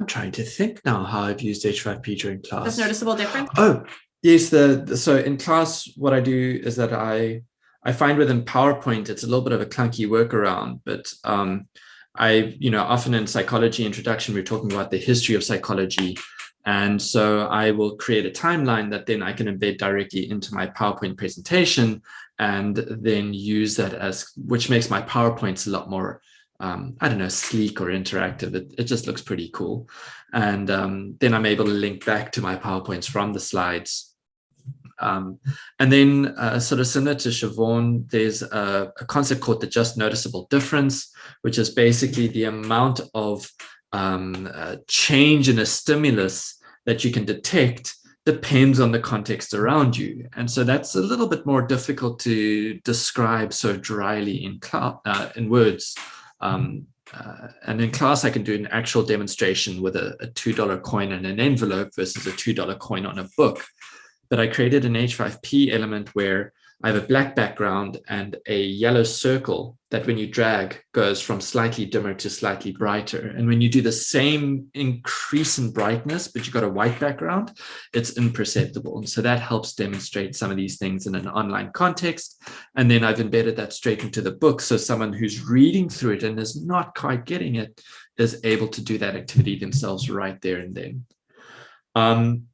I'm trying to think now how I've used H5P during class. That's noticeable difference? Oh, yes. The, the, so in class, what I do is that I I find within PowerPoint it's a little bit of a clunky workaround, but um, I you know often in psychology introduction we're talking about the history of psychology, and so I will create a timeline that then I can embed directly into my PowerPoint presentation, and then use that as which makes my PowerPoints a lot more um, I don't know, sleek or interactive. It, it just looks pretty cool. And um, then I'm able to link back to my PowerPoints from the slides. Um, and then uh, sort of similar to Siobhan, there's a, a, concept called the just noticeable difference, which is basically the amount of um, uh, change in a stimulus that you can detect depends on the context around you. And so that's a little bit more difficult to describe so dryly in, uh, in words. Um, uh, and in class, I can do an actual demonstration with a, a $2 coin and an envelope versus a $2 coin on a book. But I created an H5P element where I have a black background and a yellow circle that when you drag goes from slightly dimmer to slightly brighter. And when you do the same increase in brightness, but you've got a white background, it's imperceptible. And so that helps demonstrate some of these things in an online context. And then I've embedded that straight into the book. So someone who's reading through it and is not quite getting it is able to do that activity themselves right there and then. Um,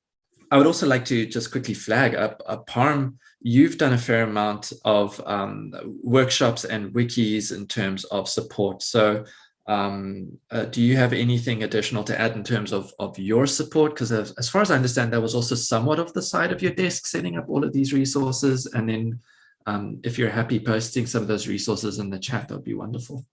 I would also like to just quickly flag up a Parm you've done a fair amount of um, workshops and wikis in terms of support. So um, uh, do you have anything additional to add in terms of, of your support? Because as far as I understand, that was also somewhat of the side of your desk, setting up all of these resources. And then um, if you're happy posting some of those resources in the chat, that would be wonderful.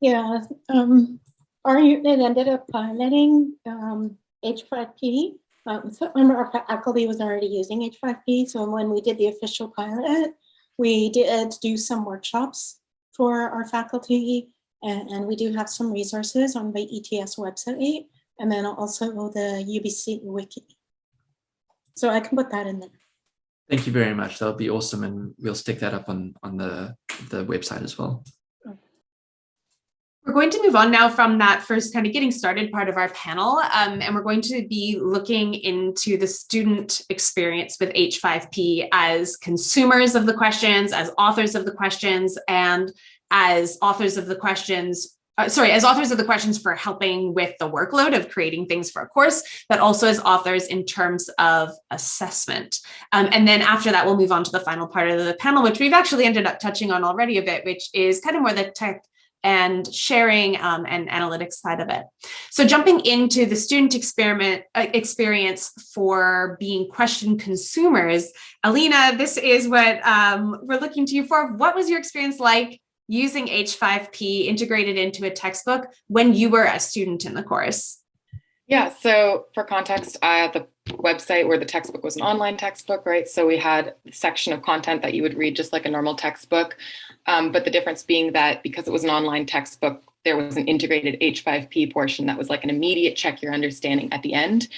Yeah, um, our unit ended up piloting um, H5P um, so our faculty was already using H5P. So when we did the official pilot, we did do some workshops for our faculty and, and we do have some resources on the ETS website and then also the UBC wiki. So I can put that in there. Thank you very much. That would be awesome. And we'll stick that up on, on the, the website as well. We're going to move on now from that first kind of getting started part of our panel, um, and we're going to be looking into the student experience with H5P as consumers of the questions, as authors of the questions, and as authors of the questions uh, sorry, as authors of the questions for helping with the workload of creating things for a course, but also as authors in terms of assessment. Um, and then after that, we'll move on to the final part of the panel, which we've actually ended up touching on already a bit, which is kind of more the tech and sharing um, and analytics side of it. So jumping into the student experiment uh, experience for being question consumers, Alina, this is what um, we're looking to you for. What was your experience like using H5P integrated into a textbook when you were a student in the course? Yeah, so for context, had the website where the textbook was an online textbook, right? So we had a section of content that you would read just like a normal textbook. Um, but the difference being that because it was an online textbook, there was an integrated H5P portion that was like an immediate check your understanding at the end.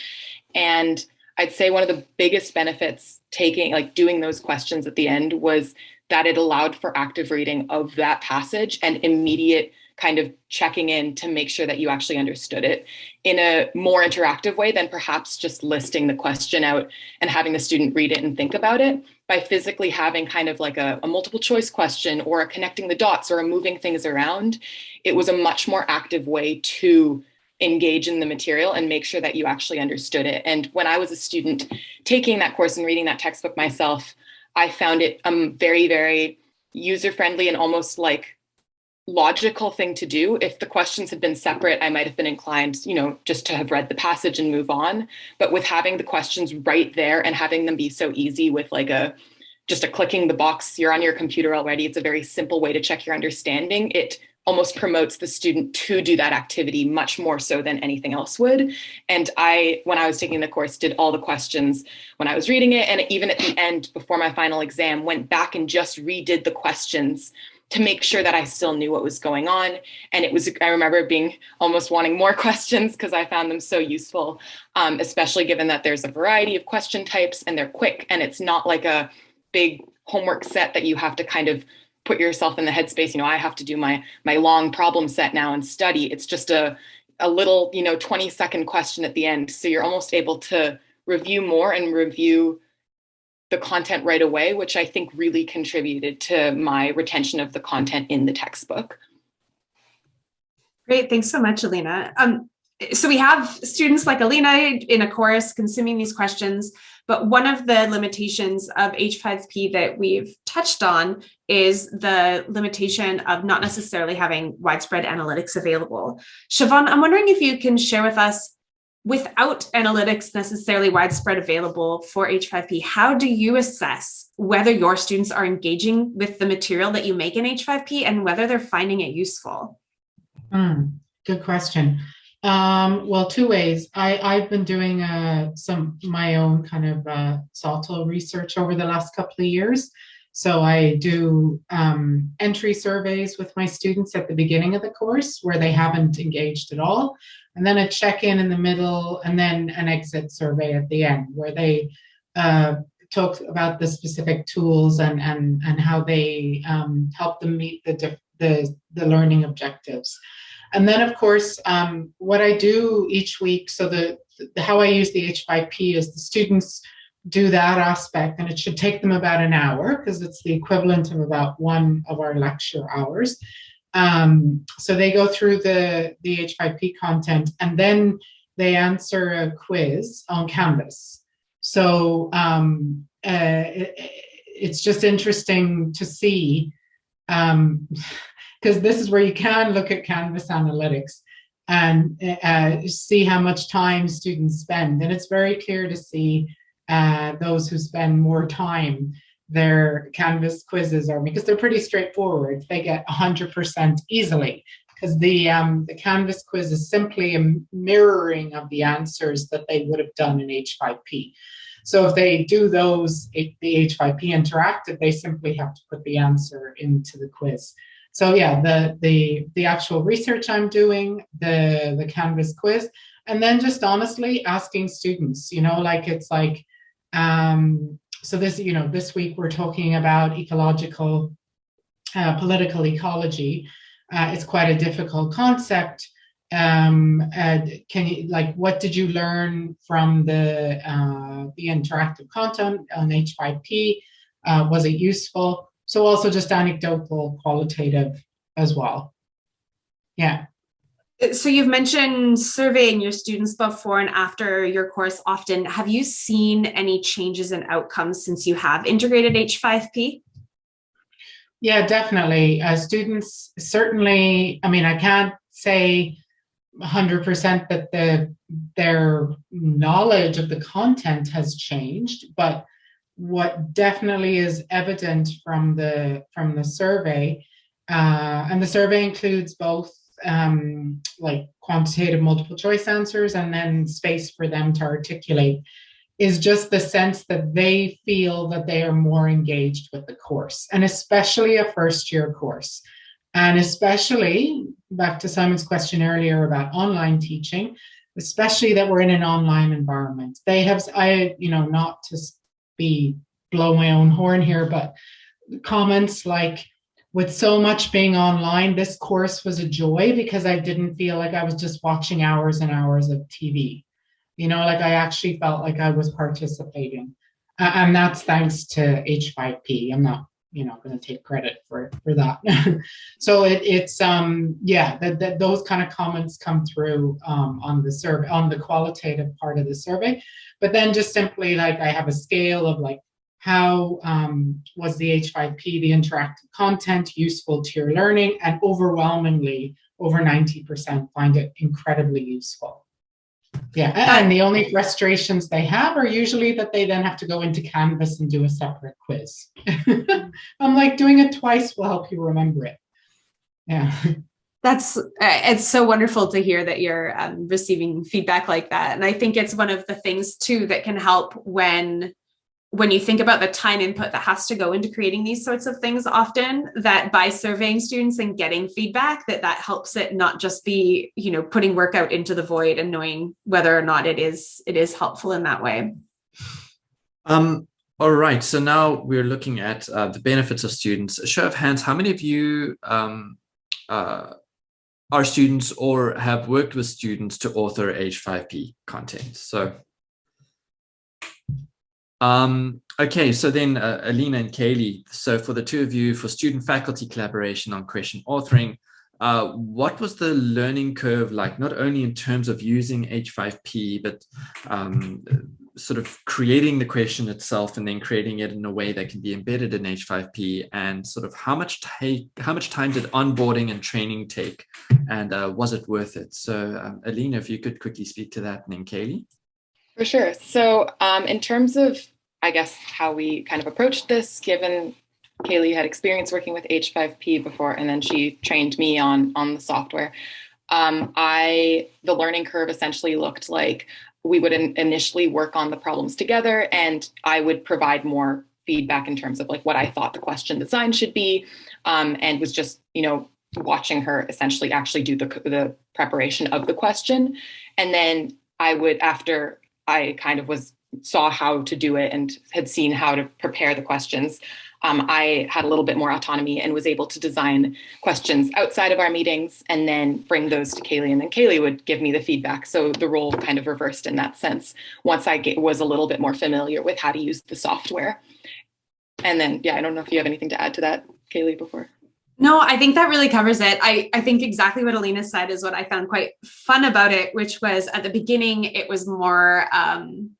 And I'd say one of the biggest benefits taking, like doing those questions at the end was that it allowed for active reading of that passage and immediate kind of checking in to make sure that you actually understood it in a more interactive way than perhaps just listing the question out and having the student read it and think about it by physically having kind of like a, a multiple choice question or a connecting the dots or a moving things around. It was a much more active way to engage in the material and make sure that you actually understood it. And when I was a student taking that course and reading that textbook myself, I found it um, very, very user-friendly and almost like logical thing to do. If the questions had been separate, I might have been inclined, you know, just to have read the passage and move on. But with having the questions right there and having them be so easy with like a just a clicking the box, you're on your computer already. It's a very simple way to check your understanding. It almost promotes the student to do that activity much more so than anything else would. And I, when I was taking the course, did all the questions when I was reading it. And even at the end, before my final exam, went back and just redid the questions to make sure that I still knew what was going on. And it was, I remember being almost wanting more (laughs) questions because I found them so useful, um, especially given that there's a variety of question types and they're quick and it's not like a big homework set that you have to kind of put yourself in the headspace, you know, I have to do my, my long problem set now and study. It's just a, a little, you know, 20 second question at the end. So you're almost able to review more and review the content right away, which I think really contributed to my retention of the content in the textbook. Great, thanks so much, Alina. Um, so we have students like Alina in a course consuming these questions, but one of the limitations of H5P that we've touched on is the limitation of not necessarily having widespread analytics available. Siobhan, I'm wondering if you can share with us without analytics necessarily widespread available for H5P, how do you assess whether your students are engaging with the material that you make in H5P and whether they're finding it useful? Mm, good question. Um, well, two ways. I, I've been doing uh, some my own kind of uh, SoTL research over the last couple of years. So I do um, entry surveys with my students at the beginning of the course where they haven't engaged at all and then a check-in in the middle, and then an exit survey at the end, where they uh, talk about the specific tools and and and how they um, help them meet the the the learning objectives. And then, of course, um, what I do each week. So the, the how I use the H5P is the students do that aspect, and it should take them about an hour because it's the equivalent of about one of our lecture hours. Um, so they go through the, the H5P content and then they answer a quiz on Canvas. So um, uh, it, it's just interesting to see, because um, (laughs) this is where you can look at Canvas analytics and uh, see how much time students spend. And it's very clear to see uh, those who spend more time their Canvas quizzes are because they're pretty straightforward. They get 100% easily because the, um, the Canvas quiz is simply a mirroring of the answers that they would have done in H5P. So if they do those, the H5P interactive, they simply have to put the answer into the quiz. So yeah, the, the, the actual research I'm doing, the, the Canvas quiz, and then just honestly asking students, you know, like it's like, um, so this, you know, this week we're talking about ecological, uh, political ecology. Uh, it's quite a difficult concept. Um, uh, can you, like, what did you learn from the, uh, the interactive content on H5P? Uh, was it useful? So also just anecdotal, qualitative as well. Yeah. So you've mentioned surveying your students before and after your course often. Have you seen any changes in outcomes since you have integrated H5P? Yeah, definitely. Uh, students certainly, I mean, I can't say 100% that the, their knowledge of the content has changed, but what definitely is evident from the from the survey, uh, and the survey includes both um, like quantitative multiple choice answers and then space for them to articulate is just the sense that they feel that they are more engaged with the course and especially a first year course. And especially back to Simon's question earlier about online teaching, especially that we're in an online environment. They have, I, you know, not to be blow my own horn here, but comments like with so much being online, this course was a joy because I didn't feel like I was just watching hours and hours of TV. You know, like I actually felt like I was participating. Uh, and that's thanks to H5P. I'm not, you know, going to take credit for, for that. (laughs) so it, it's, um, yeah, that, that those kind of comments come through um, on the survey, on the qualitative part of the survey. But then just simply like I have a scale of like how um, was the H5P, the interactive content, useful to your learning? And overwhelmingly, over 90% find it incredibly useful. Yeah, and the only frustrations they have are usually that they then have to go into Canvas and do a separate quiz. (laughs) I'm like, doing it twice will help you remember it. Yeah. That's uh, it's so wonderful to hear that you're um, receiving feedback like that, and I think it's one of the things too that can help when when you think about the time input that has to go into creating these sorts of things often that by surveying students and getting feedback that that helps it not just be you know putting work out into the void and knowing whether or not it is it is helpful in that way. Um all right. So now we're looking at uh, the benefits of students. A show of hands how many of you um uh are students or have worked with students to author H5P content? So um, okay, so then uh, Alina and Kaylee, so for the two of you, for student-faculty collaboration on question authoring, uh, what was the learning curve like, not only in terms of using H5P, but um, sort of creating the question itself and then creating it in a way that can be embedded in H5P and sort of how much take, how much time did onboarding and training take and uh, was it worth it? So um, Alina, if you could quickly speak to that and then Kaylee. For sure. So um, in terms of, I guess, how we kind of approached this, given Kaylee had experience working with H5P before, and then she trained me on, on the software, um, I the learning curve essentially looked like we would in, initially work on the problems together, and I would provide more feedback in terms of like what I thought the question design should be, um, and was just, you know, watching her essentially actually do the, the preparation of the question. And then I would, after I kind of was saw how to do it and had seen how to prepare the questions. Um, I had a little bit more autonomy and was able to design questions outside of our meetings and then bring those to Kaylee and then Kaylee would give me the feedback. So the role kind of reversed in that sense once I get, was a little bit more familiar with how to use the software. And then, yeah, I don't know if you have anything to add to that, Kaylee, before. No, I think that really covers it. I, I think exactly what Alina said is what I found quite fun about it, which was at the beginning, it was more um,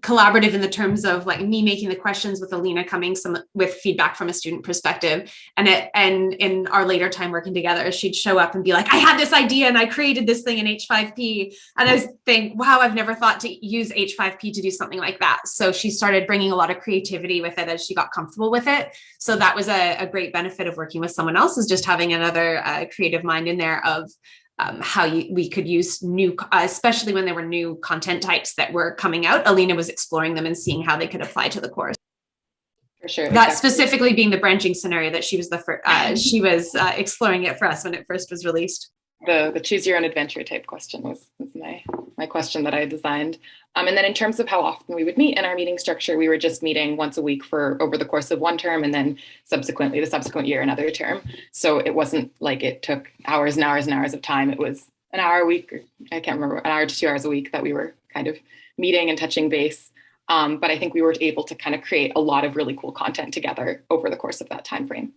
collaborative in the terms of like me making the questions with Alina coming some with feedback from a student perspective. And it and in our later time working together she'd show up and be like I had this idea and I created this thing in H5P and I was think wow I've never thought to use H5P to do something like that. So she started bringing a lot of creativity with it as she got comfortable with it. So that was a, a great benefit of working with someone else is just having another uh, creative mind in there of um, how you, we could use new, uh, especially when there were new content types that were coming out. Alina was exploring them and seeing how they could apply to the course. For sure. That exactly. specifically being the branching scenario that she was the first, uh, she was uh, exploring it for us when it first was released the the choose your own adventure type question was, was my my question that I designed. Um, and then in terms of how often we would meet in our meeting structure, we were just meeting once a week for over the course of one term and then subsequently the subsequent year another term. So it wasn't like it took hours and hours and hours of time. It was an hour a week, or I can't remember, an hour to two hours a week that we were kind of meeting and touching base. Um, but I think we were able to kind of create a lot of really cool content together over the course of that time frame.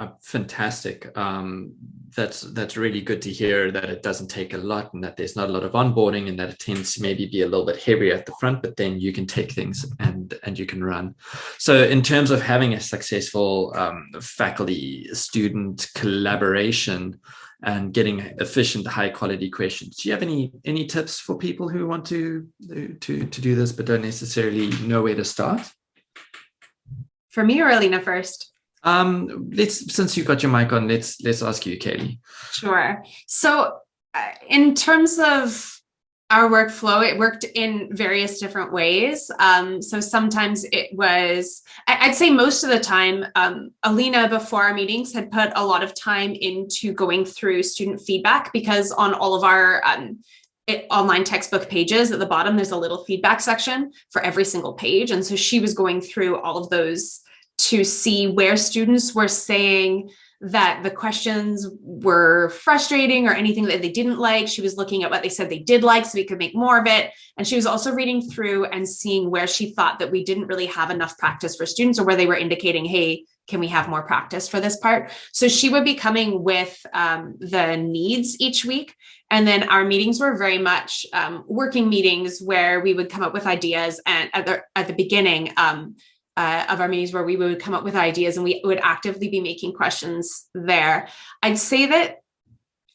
Uh, fantastic. Um, that's that's really good to hear that it doesn't take a lot and that there's not a lot of onboarding and that it tends to maybe be a little bit heavier at the front, but then you can take things and and you can run. So in terms of having a successful um, faculty student collaboration and getting efficient, high quality questions, do you have any any tips for people who want to to to do this but don't necessarily know where to start? For me or Alina first? Um, let's since you got your mic on, let's let's ask you, Katie. Sure. So, uh, in terms of our workflow, it worked in various different ways. Um, so sometimes it was, I'd say most of the time, um, Alina before our meetings had put a lot of time into going through student feedback because on all of our um, it, online textbook pages at the bottom, there's a little feedback section for every single page. And so she was going through all of those to see where students were saying that the questions were frustrating or anything that they didn't like. She was looking at what they said they did like so we could make more of it. And she was also reading through and seeing where she thought that we didn't really have enough practice for students or where they were indicating, hey, can we have more practice for this part? So she would be coming with um, the needs each week. And then our meetings were very much um, working meetings where we would come up with ideas and at the, at the beginning, um, uh, of our meetings where we would come up with ideas and we would actively be making questions there. I'd say that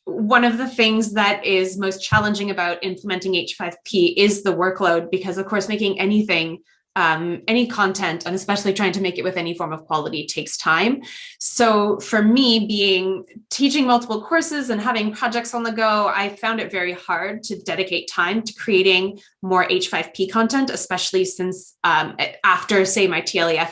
one of the things that is most challenging about implementing H5P is the workload, because of course, making anything um, any content and especially trying to make it with any form of quality takes time. So for me being teaching multiple courses and having projects on the go, I found it very hard to dedicate time to creating more H5P content, especially since um, after say my TLEF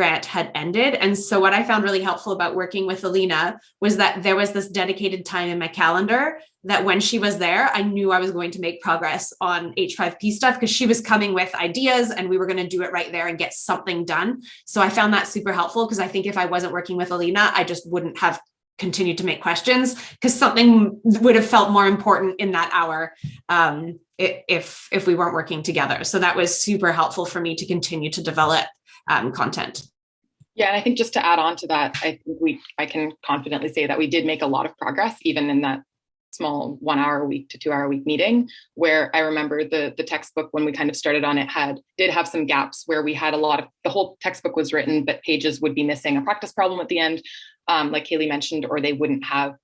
grant had ended. And so what I found really helpful about working with Alina was that there was this dedicated time in my calendar that when she was there, I knew I was going to make progress on H5P stuff because she was coming with ideas and we were going to do it right there and get something done. So I found that super helpful because I think if I wasn't working with Alina, I just wouldn't have continued to make questions because something would have felt more important in that hour um, if if we weren't working together. So that was super helpful for me to continue to develop um, content. Yeah, and I think just to add on to that, I think we I can confidently say that we did make a lot of progress even in that small one hour a week to two hour a week meeting where I remember the the textbook when we kind of started on it had did have some gaps where we had a lot of the whole textbook was written but pages would be missing a practice problem at the end um, like Kaylee mentioned or they wouldn't have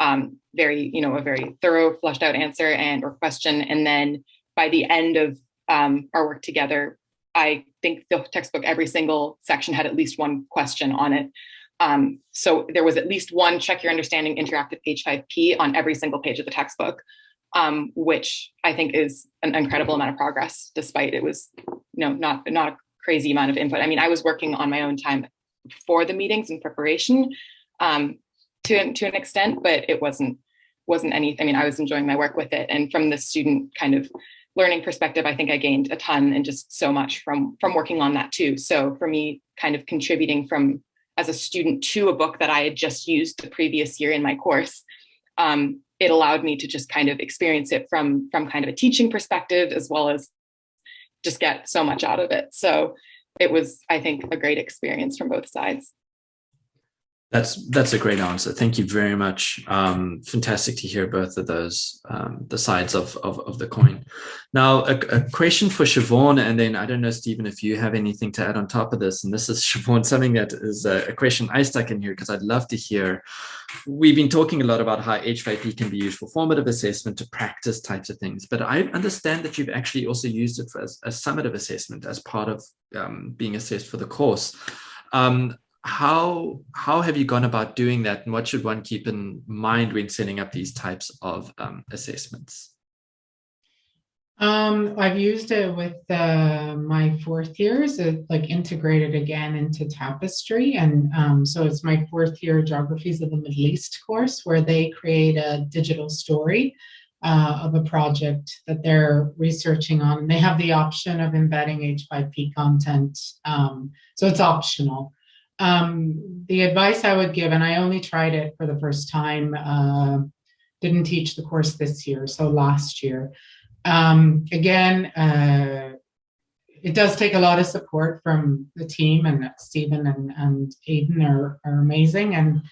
um, very you know a very thorough flushed out answer and or question and then by the end of um, our work together I think the textbook, every single section had at least one question on it. Um, so there was at least one check your understanding interactive H5P on every single page of the textbook, um, which I think is an incredible amount of progress, despite it was you know, not, not a crazy amount of input. I mean, I was working on my own time for the meetings and preparation um, to, to an extent, but it wasn't wasn't anything. I mean, I was enjoying my work with it. And from the student kind of learning perspective, I think I gained a ton and just so much from from working on that too. So for me, kind of contributing from as a student to a book that I had just used the previous year in my course, um, it allowed me to just kind of experience it from from kind of a teaching perspective as well as just get so much out of it. So it was, I think, a great experience from both sides. That's that's a great answer. Thank you very much. Um, fantastic to hear both of those, um, the sides of, of, of, the coin. Now, a, a, question for Siobhan, and then I don't know, Stephen, if you have anything to add on top of this. And this is, (laughs) Siobhan, something that is a, a question I stuck in here because I'd love to hear. We've been talking a lot about how H5P can be used for formative assessment to practice types of things, but I understand that you've actually also used it for as a summative assessment as part of um, being assessed for the course. Um, how how have you gone about doing that and what should one keep in mind when setting up these types of um, assessments um, I've used it with uh, my fourth years, it, like integrated again into Tapestry. And um, so it's my fourth year Geographies of the Middle East course where they create a digital story uh, of a project that they're researching on. And they have the option of embedding H5P content. Um, so it's optional um, the advice I would give, and I only tried it for the first time, uh, didn't teach the course this year, so last year. Um, again, uh, it does take a lot of support from the team and Stephen and, and Aiden are, are amazing. And,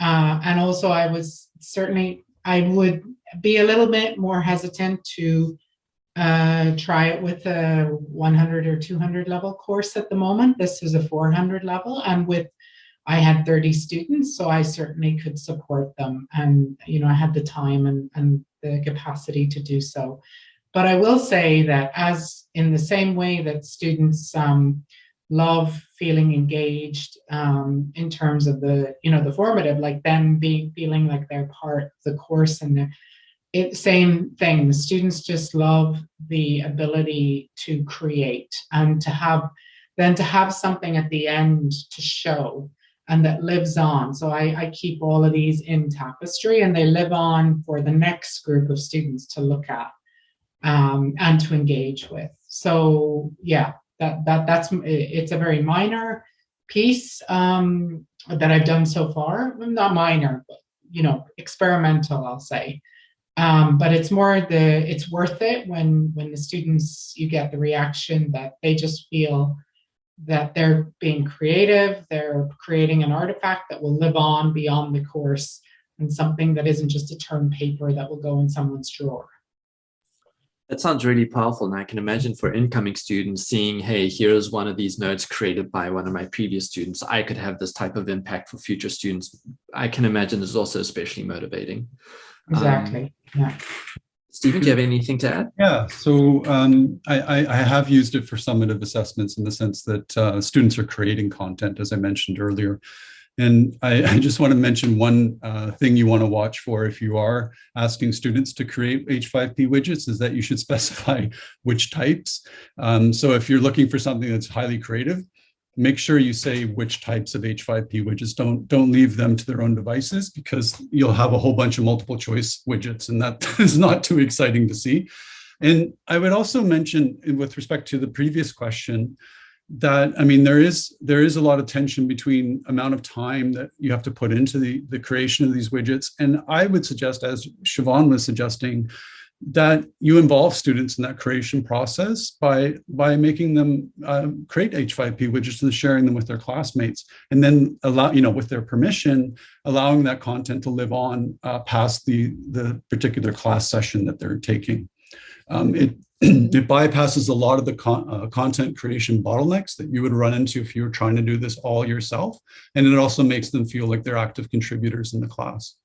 uh, and also I was certainly, I would be a little bit more hesitant to uh, try it with a 100 or 200 level course at the moment. This is a 400 level and with I had 30 students, so I certainly could support them. And, you know, I had the time and, and the capacity to do so. But I will say that as in the same way that students um, love feeling engaged um, in terms of the, you know, the formative, like them being feeling like they're part of the course and it, same thing. The students just love the ability to create and to have then to have something at the end to show and that lives on. So I, I keep all of these in tapestry and they live on for the next group of students to look at um, and to engage with. So yeah, that that that's it's a very minor piece um, that I've done so far. Not minor, but you know, experimental, I'll say. Um, but it's more the it's worth it when when the students you get the reaction that they just feel that they're being creative they're creating an artifact that will live on beyond the course and something that isn't just a term paper that will go in someone's drawer that sounds really powerful. And I can imagine for incoming students seeing, hey, here's one of these notes created by one of my previous students. I could have this type of impact for future students. I can imagine is also especially motivating. Exactly. Um, yeah. Stephen, do you have anything to add? Yeah, so um, I, I, I, have used it for summative assessments in the sense that uh, students are creating content, as I mentioned earlier. And I, (laughs) I just want to mention one uh, thing you want to watch for if you are asking students to create H5P widgets is that you should (laughs) specify which types. Um, so if you're looking for something that's highly creative, make sure you say which types of H5P widgets. Don't, don't leave them to their own devices because you'll have a whole bunch of multiple choice widgets and that (laughs) is not too exciting to see. And I would also mention with respect to the previous question, that I mean there is there is a lot of tension between amount of time that you have to put into the the creation of these widgets and I would suggest as Siobhan was suggesting that you involve students in that creation process by by making them uh, create H5P widgets and sharing them with their classmates and then allow you know with their permission allowing that content to live on uh, past the the particular class session that they're taking um, it (clears throat) it bypasses a lot of the con uh, content creation bottlenecks that you would run into if you were trying to do this all yourself. And it also makes them feel like they're active contributors in the class.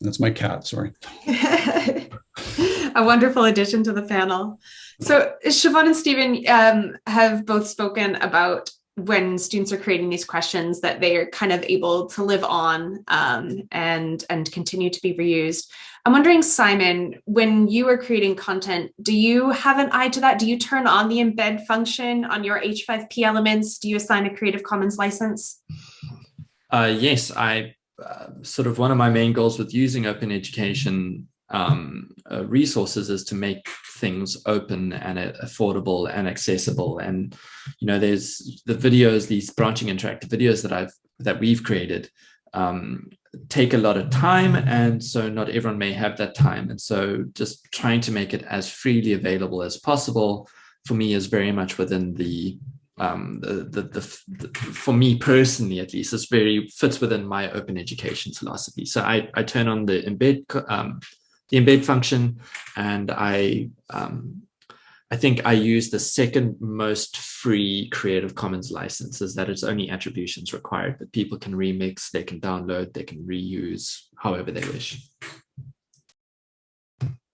That's my cat, sorry. (laughs) a wonderful addition to the panel. So Siobhan and Stephen um, have both spoken about when students are creating these questions that they are kind of able to live on um, and, and continue to be reused. I'm wondering, Simon, when you are creating content, do you have an eye to that? Do you turn on the embed function on your H5P elements? Do you assign a Creative Commons license? Uh, yes, I uh, sort of one of my main goals with using open education um, uh, resources is to make things open and uh, affordable and accessible. And, you know, there's the videos, these branching interactive videos that I've, that we've created um, take a lot of time and so not everyone may have that time and so just trying to make it as freely available as possible for me is very much within the um, the, the, the, the, for me personally at least it's very fits within my open education philosophy so I, I turn on the embed um, the embed function and I um, I think I use the second most free Creative Commons licenses that it's only attributions required, but people can remix, they can download, they can reuse however they wish.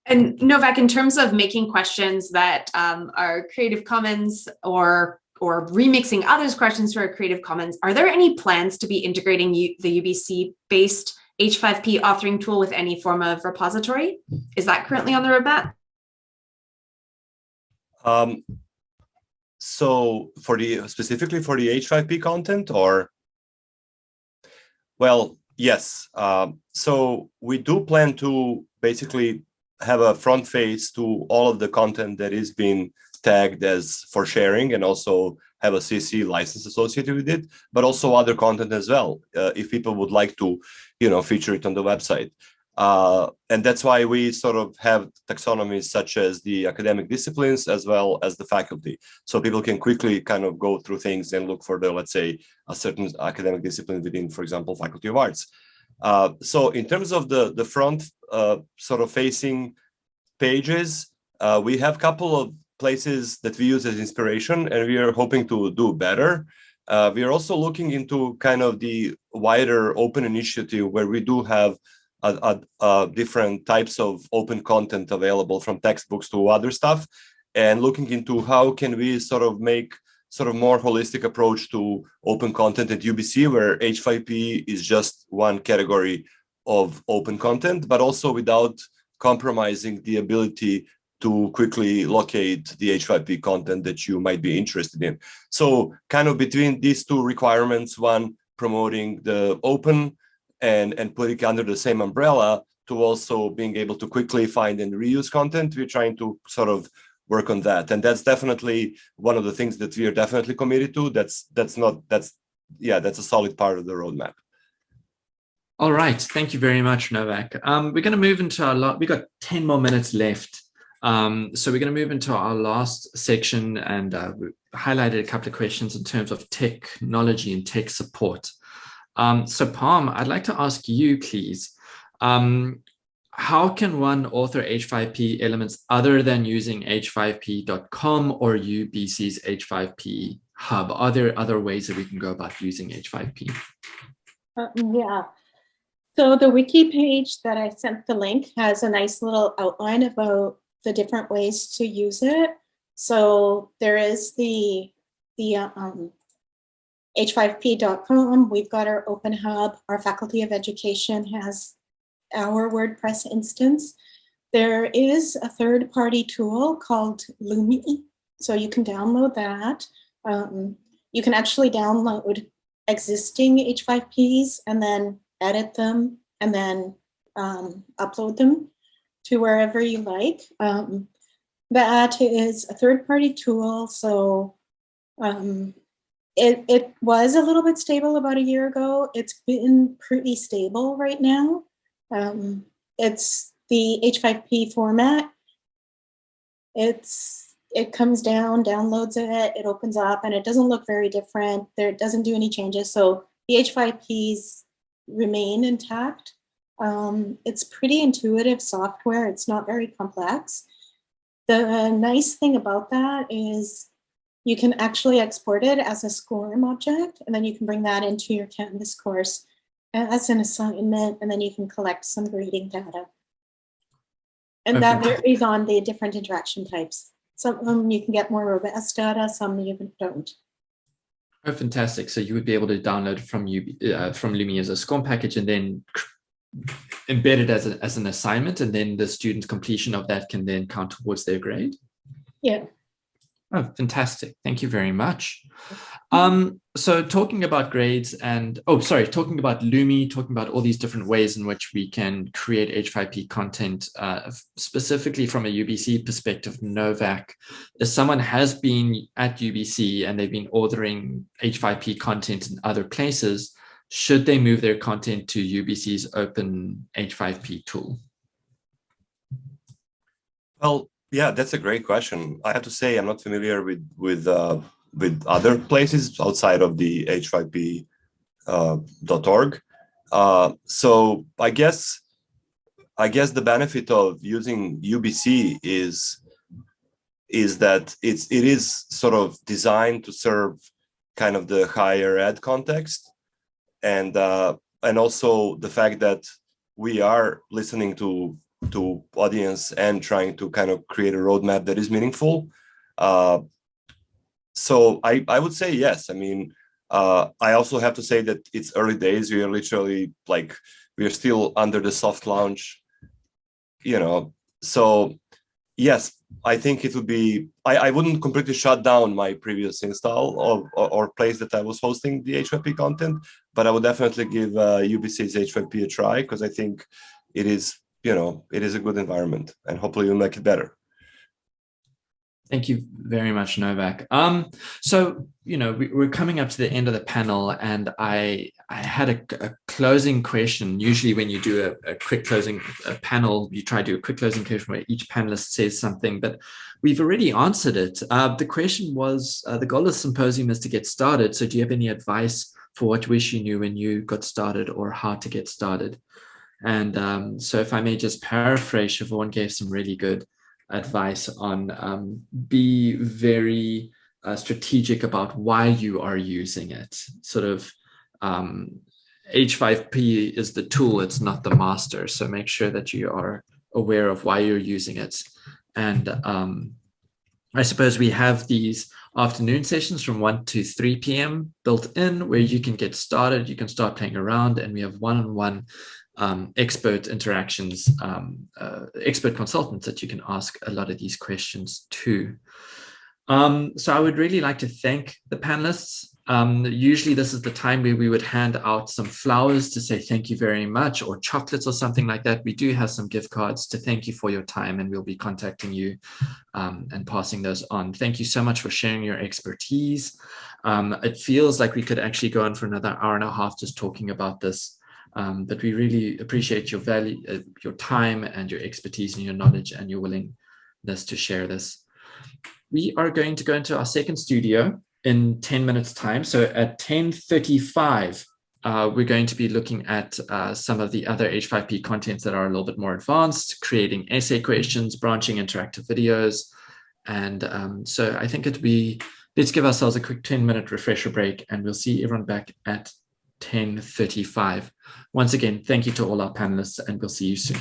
And Novak, in terms of making questions that um, are Creative Commons or or remixing others' questions for Creative Commons, are there any plans to be integrating U the UBC-based H5P authoring tool with any form of repository? Is that currently on the roadmap? Um, so for the specifically for the H5P content or well, yes. Um, so we do plan to basically have a front face to all of the content that is being tagged as for sharing and also have a CC license associated with it, but also other content as well, uh, if people would like to, you know, feature it on the website. Uh, and that's why we sort of have taxonomies such as the academic disciplines as well as the faculty. So people can quickly kind of go through things and look for the, let's say, a certain academic discipline within, for example, Faculty of Arts. Uh, so in terms of the, the front uh, sort of facing pages, uh, we have a couple of places that we use as inspiration and we are hoping to do better. Uh, we are also looking into kind of the wider open initiative where we do have uh, uh, different types of open content available from textbooks to other stuff and looking into how can we sort of make sort of more holistic approach to open content at UBC where H5P is just one category of open content, but also without compromising the ability to quickly locate the H5P content that you might be interested in. So kind of between these two requirements, one promoting the open and, and putting under the same umbrella to also being able to quickly find and reuse content. We're trying to sort of work on that. And that's definitely one of the things that we are definitely committed to. That's that's not that's yeah, that's a solid part of the roadmap. All right, thank you very much, Novak. Um, we're going to move into our lot. We've got 10 more minutes left. Um, so we're going to move into our last section and uh, we highlighted a couple of questions in terms of technology and tech support. Um, so Palm, I'd like to ask you, please, um, how can one author H5P elements other than using h5p.com or UBC's H5P hub? Are there other ways that we can go about using H5P? Uh, yeah. So the wiki page that I sent the link has a nice little outline about the different ways to use it. So there is the, the um, h5p.com. We've got our open hub. Our faculty of education has our WordPress instance. There is a third party tool called Lumi. So you can download that. Um, you can actually download existing H5Ps and then edit them and then um, upload them to wherever you like. Um, that is a third-party tool, so um, it, it was a little bit stable about a year ago. It's been pretty stable right now. Um, it's the H5P format. It's it comes down, downloads it, it opens up, and it doesn't look very different. There doesn't do any changes. So the H5Ps remain intact. Um, it's pretty intuitive software. It's not very complex. The nice thing about that is you can actually export it as a SCORM object, and then you can bring that into your Canvas course as an assignment, and then you can collect some grading data. And that varies on the different interaction types. Some of them you can get more robust data, some you don't. Oh, fantastic. So you would be able to download from you uh, from Lumi as a SCORM package and then embed it as, a, as an assignment and then the student's completion of that can then count towards their grade? Yeah. Oh, fantastic. Thank you very much. Um, so talking about grades and, oh, sorry, talking about Lumi, talking about all these different ways in which we can create H5P content, uh, specifically from a UBC perspective, Novak, if someone has been at UBC and they've been ordering H5P content in other places, should they move their content to UBC's open H5P tool? Well, yeah, that's a great question. I have to say I'm not familiar with with uh, with other places outside of the h5p.org. Uh, uh, so I guess I guess the benefit of using UBC is is that it's it is sort of designed to serve kind of the higher ed context and uh, and also the fact that we are listening to to audience and trying to kind of create a roadmap that is meaningful. Uh, so I, I would say yes. I mean, uh, I also have to say that it's early days. We are literally like, we are still under the soft launch, you know, so yes, I think it would be, I, I wouldn't completely shut down my previous install of, or, or place that I was hosting the H5P content, but I would definitely give uh, UBC's H5P a try because I think it is, you know, it is a good environment and hopefully you'll make it better. Thank you very much, Novak. Um, so, you know, we, are coming up to the end of the panel and I, I had a, a closing question. Usually when you do a, a quick closing a panel, you try to do a quick closing question where each panelist says something, but we've already answered it. Uh, the question was, uh, the goal of the symposium is to get started. So do you have any advice for what wish you knew when you got started or how to get started? And um, so if I may just paraphrase, Siobhan gave some really good advice on um, be very uh, strategic about why you are using it. Sort of um, H5P is the tool, it's not the master. So make sure that you are aware of why you're using it. And um, I suppose we have these afternoon sessions from 1 to 3 p.m. built in where you can get started, you can start playing around and we have one-on-one -on -one um, expert interactions, um, uh, expert consultants that you can ask a lot of these questions to. Um, so I would really like to thank the panelists. Um, usually this is the time where we would hand out some flowers to say thank you very much or chocolates or something like that. We do have some gift cards to thank you for your time and we'll be contacting you um, and passing those on. Thank you so much for sharing your expertise. Um, it feels like we could actually go on for another hour and a half just talking about this. Um, but we really appreciate your value, uh, your time and your expertise and your knowledge and your willingness to share this. We are going to go into our second studio in 10 minutes time. So at 10.35, uh, we're going to be looking at uh, some of the other H5P contents that are a little bit more advanced, creating essay questions, branching interactive videos. And um, so I think it'd be, let's give ourselves a quick 10 minute refresher break and we'll see everyone back at 10.35. Once again, thank you to all our panelists and we'll see you soon.